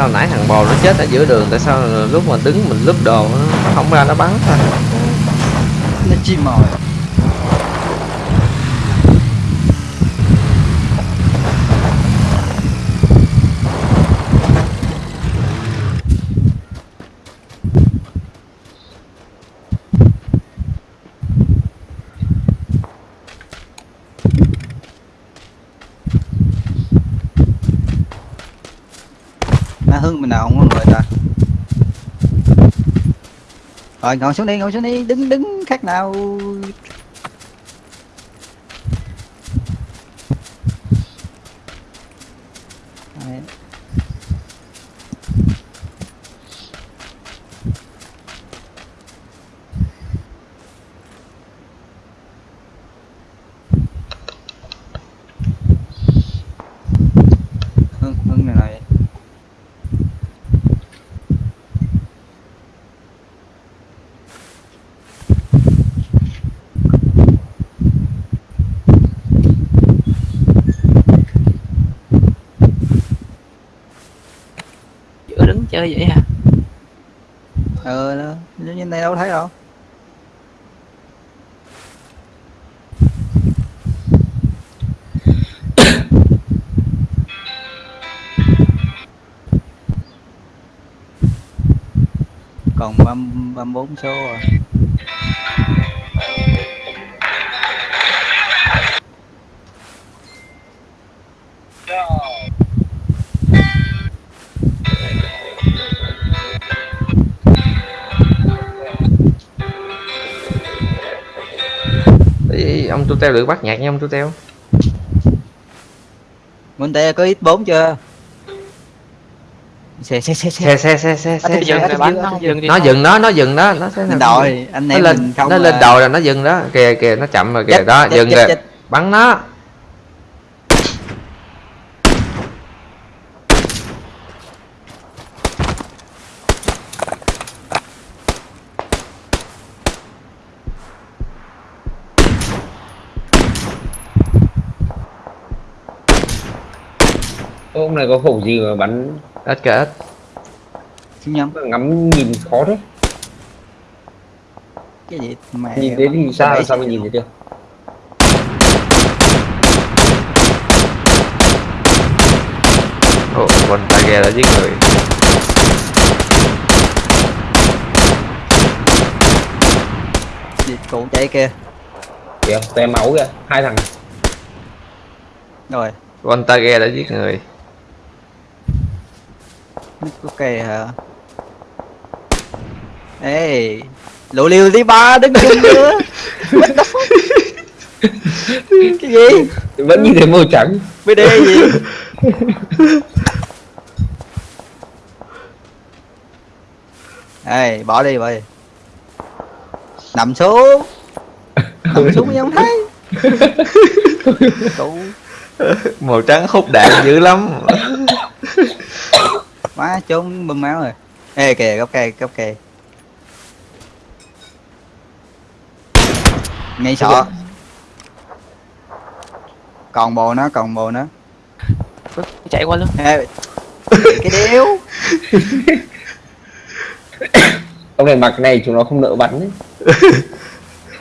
sao nãy thằng bò nó chết ở giữa đường, tại sao lúc mà đứng mình lướt đồ nó không ra nó bắn thôi nó chim mồi Má hưng mình nào không có người ta rồi ngồi xuống đi ngồi xuống đi đứng đứng khác nào Đấy. hưng hưng này này giữa đứng chơi vậy hả? Ờ đó. Như như này đâu thấy đâu. Còn băm băm bốn số à Ông tu teo được bắt nhạc nha ông tu teo Muốn tè có ít bốn chưa? Xe xe xe xe. Xe xe xe xe dừng nó dừng. nó nó nó dừng đó. Nó sẽ đội anh nó em lên mình không nó lên à, đầu rồi nó dừng đó. Kìa kìa nó chậm rồi kìa đó dừng rồi. bắn nó này có khẩu gì mà bắn kìa ít Xin nhầm ngắm nhìn khó thế. Cái gì mẹ nhìn đến thì sao xe mà nhìn thấy được? Ồ con tay ghe đã giết người. Gì cụ chạy kia kìa té máu kìa hai thằng. Rồi. Con tay ghe đã giết người ok hả? Ê lộ liều đi ba đứng chung nữa. Cái gì? Vẫn nhìn thấy màu trắng. Bd gì? Ê bỏ đi đi. Nằm xuống. Nằm xuống mới không thấy. Màu trắng hút đạn dữ lắm má trốn bơm máu rồi. Ê kìa gốc cây gốc cây. Ngay sọ còn bồ nó còn bồ nó chạy qua luôn. Ê cái điếu ông này mặc này chúng nó không nỡ bắn ấy.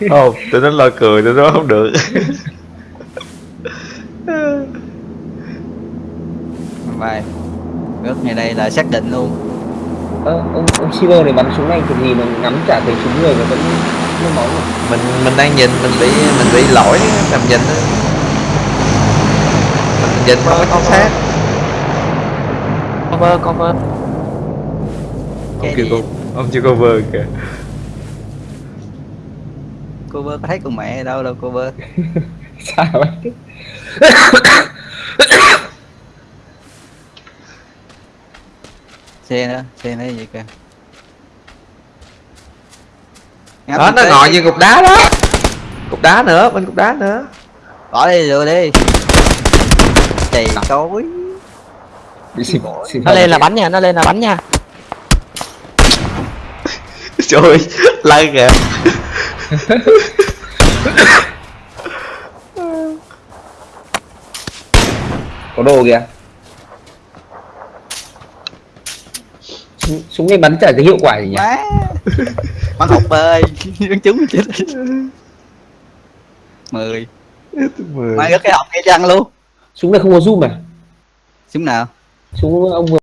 Ồ, tụi nó lo cười, tụi nó không được. Vậy nước ngay đây là xác định luôn. Ơ, ông ông Silver này bắn súng này kiểu gì mà ngắm chả thấy súng người mà vẫn không máu? Mình mình đang nhìn, mình bị mình bị lỗi tầm nhìn á Mình nhìn không có chính xác. Cover cover. Ông kêu cô, ông chưa cover kìa. Cô bơ có thấy con mẹ đâu đâu cô bơ Xa vậy xe nữa xe nữa gì kìa. Đó, nó ngồi như cục đá đó. Cục đá nữa, bên cục đá nữa. Bỏ đi rồi đi. Chì xịt xịt nó lên là bắn nha nó lên là bắn nha. Trời ơi, lăn kìa. Có đồ kìa súng, này bắn chả cái hiệu quả gì nhỉ? Má bắn học bơi. Bắn trúng chết. Mười. Mười. Gất cái học ngay chăng luôn? Súng này không có zoom à? Súng nào? Súng ông vừa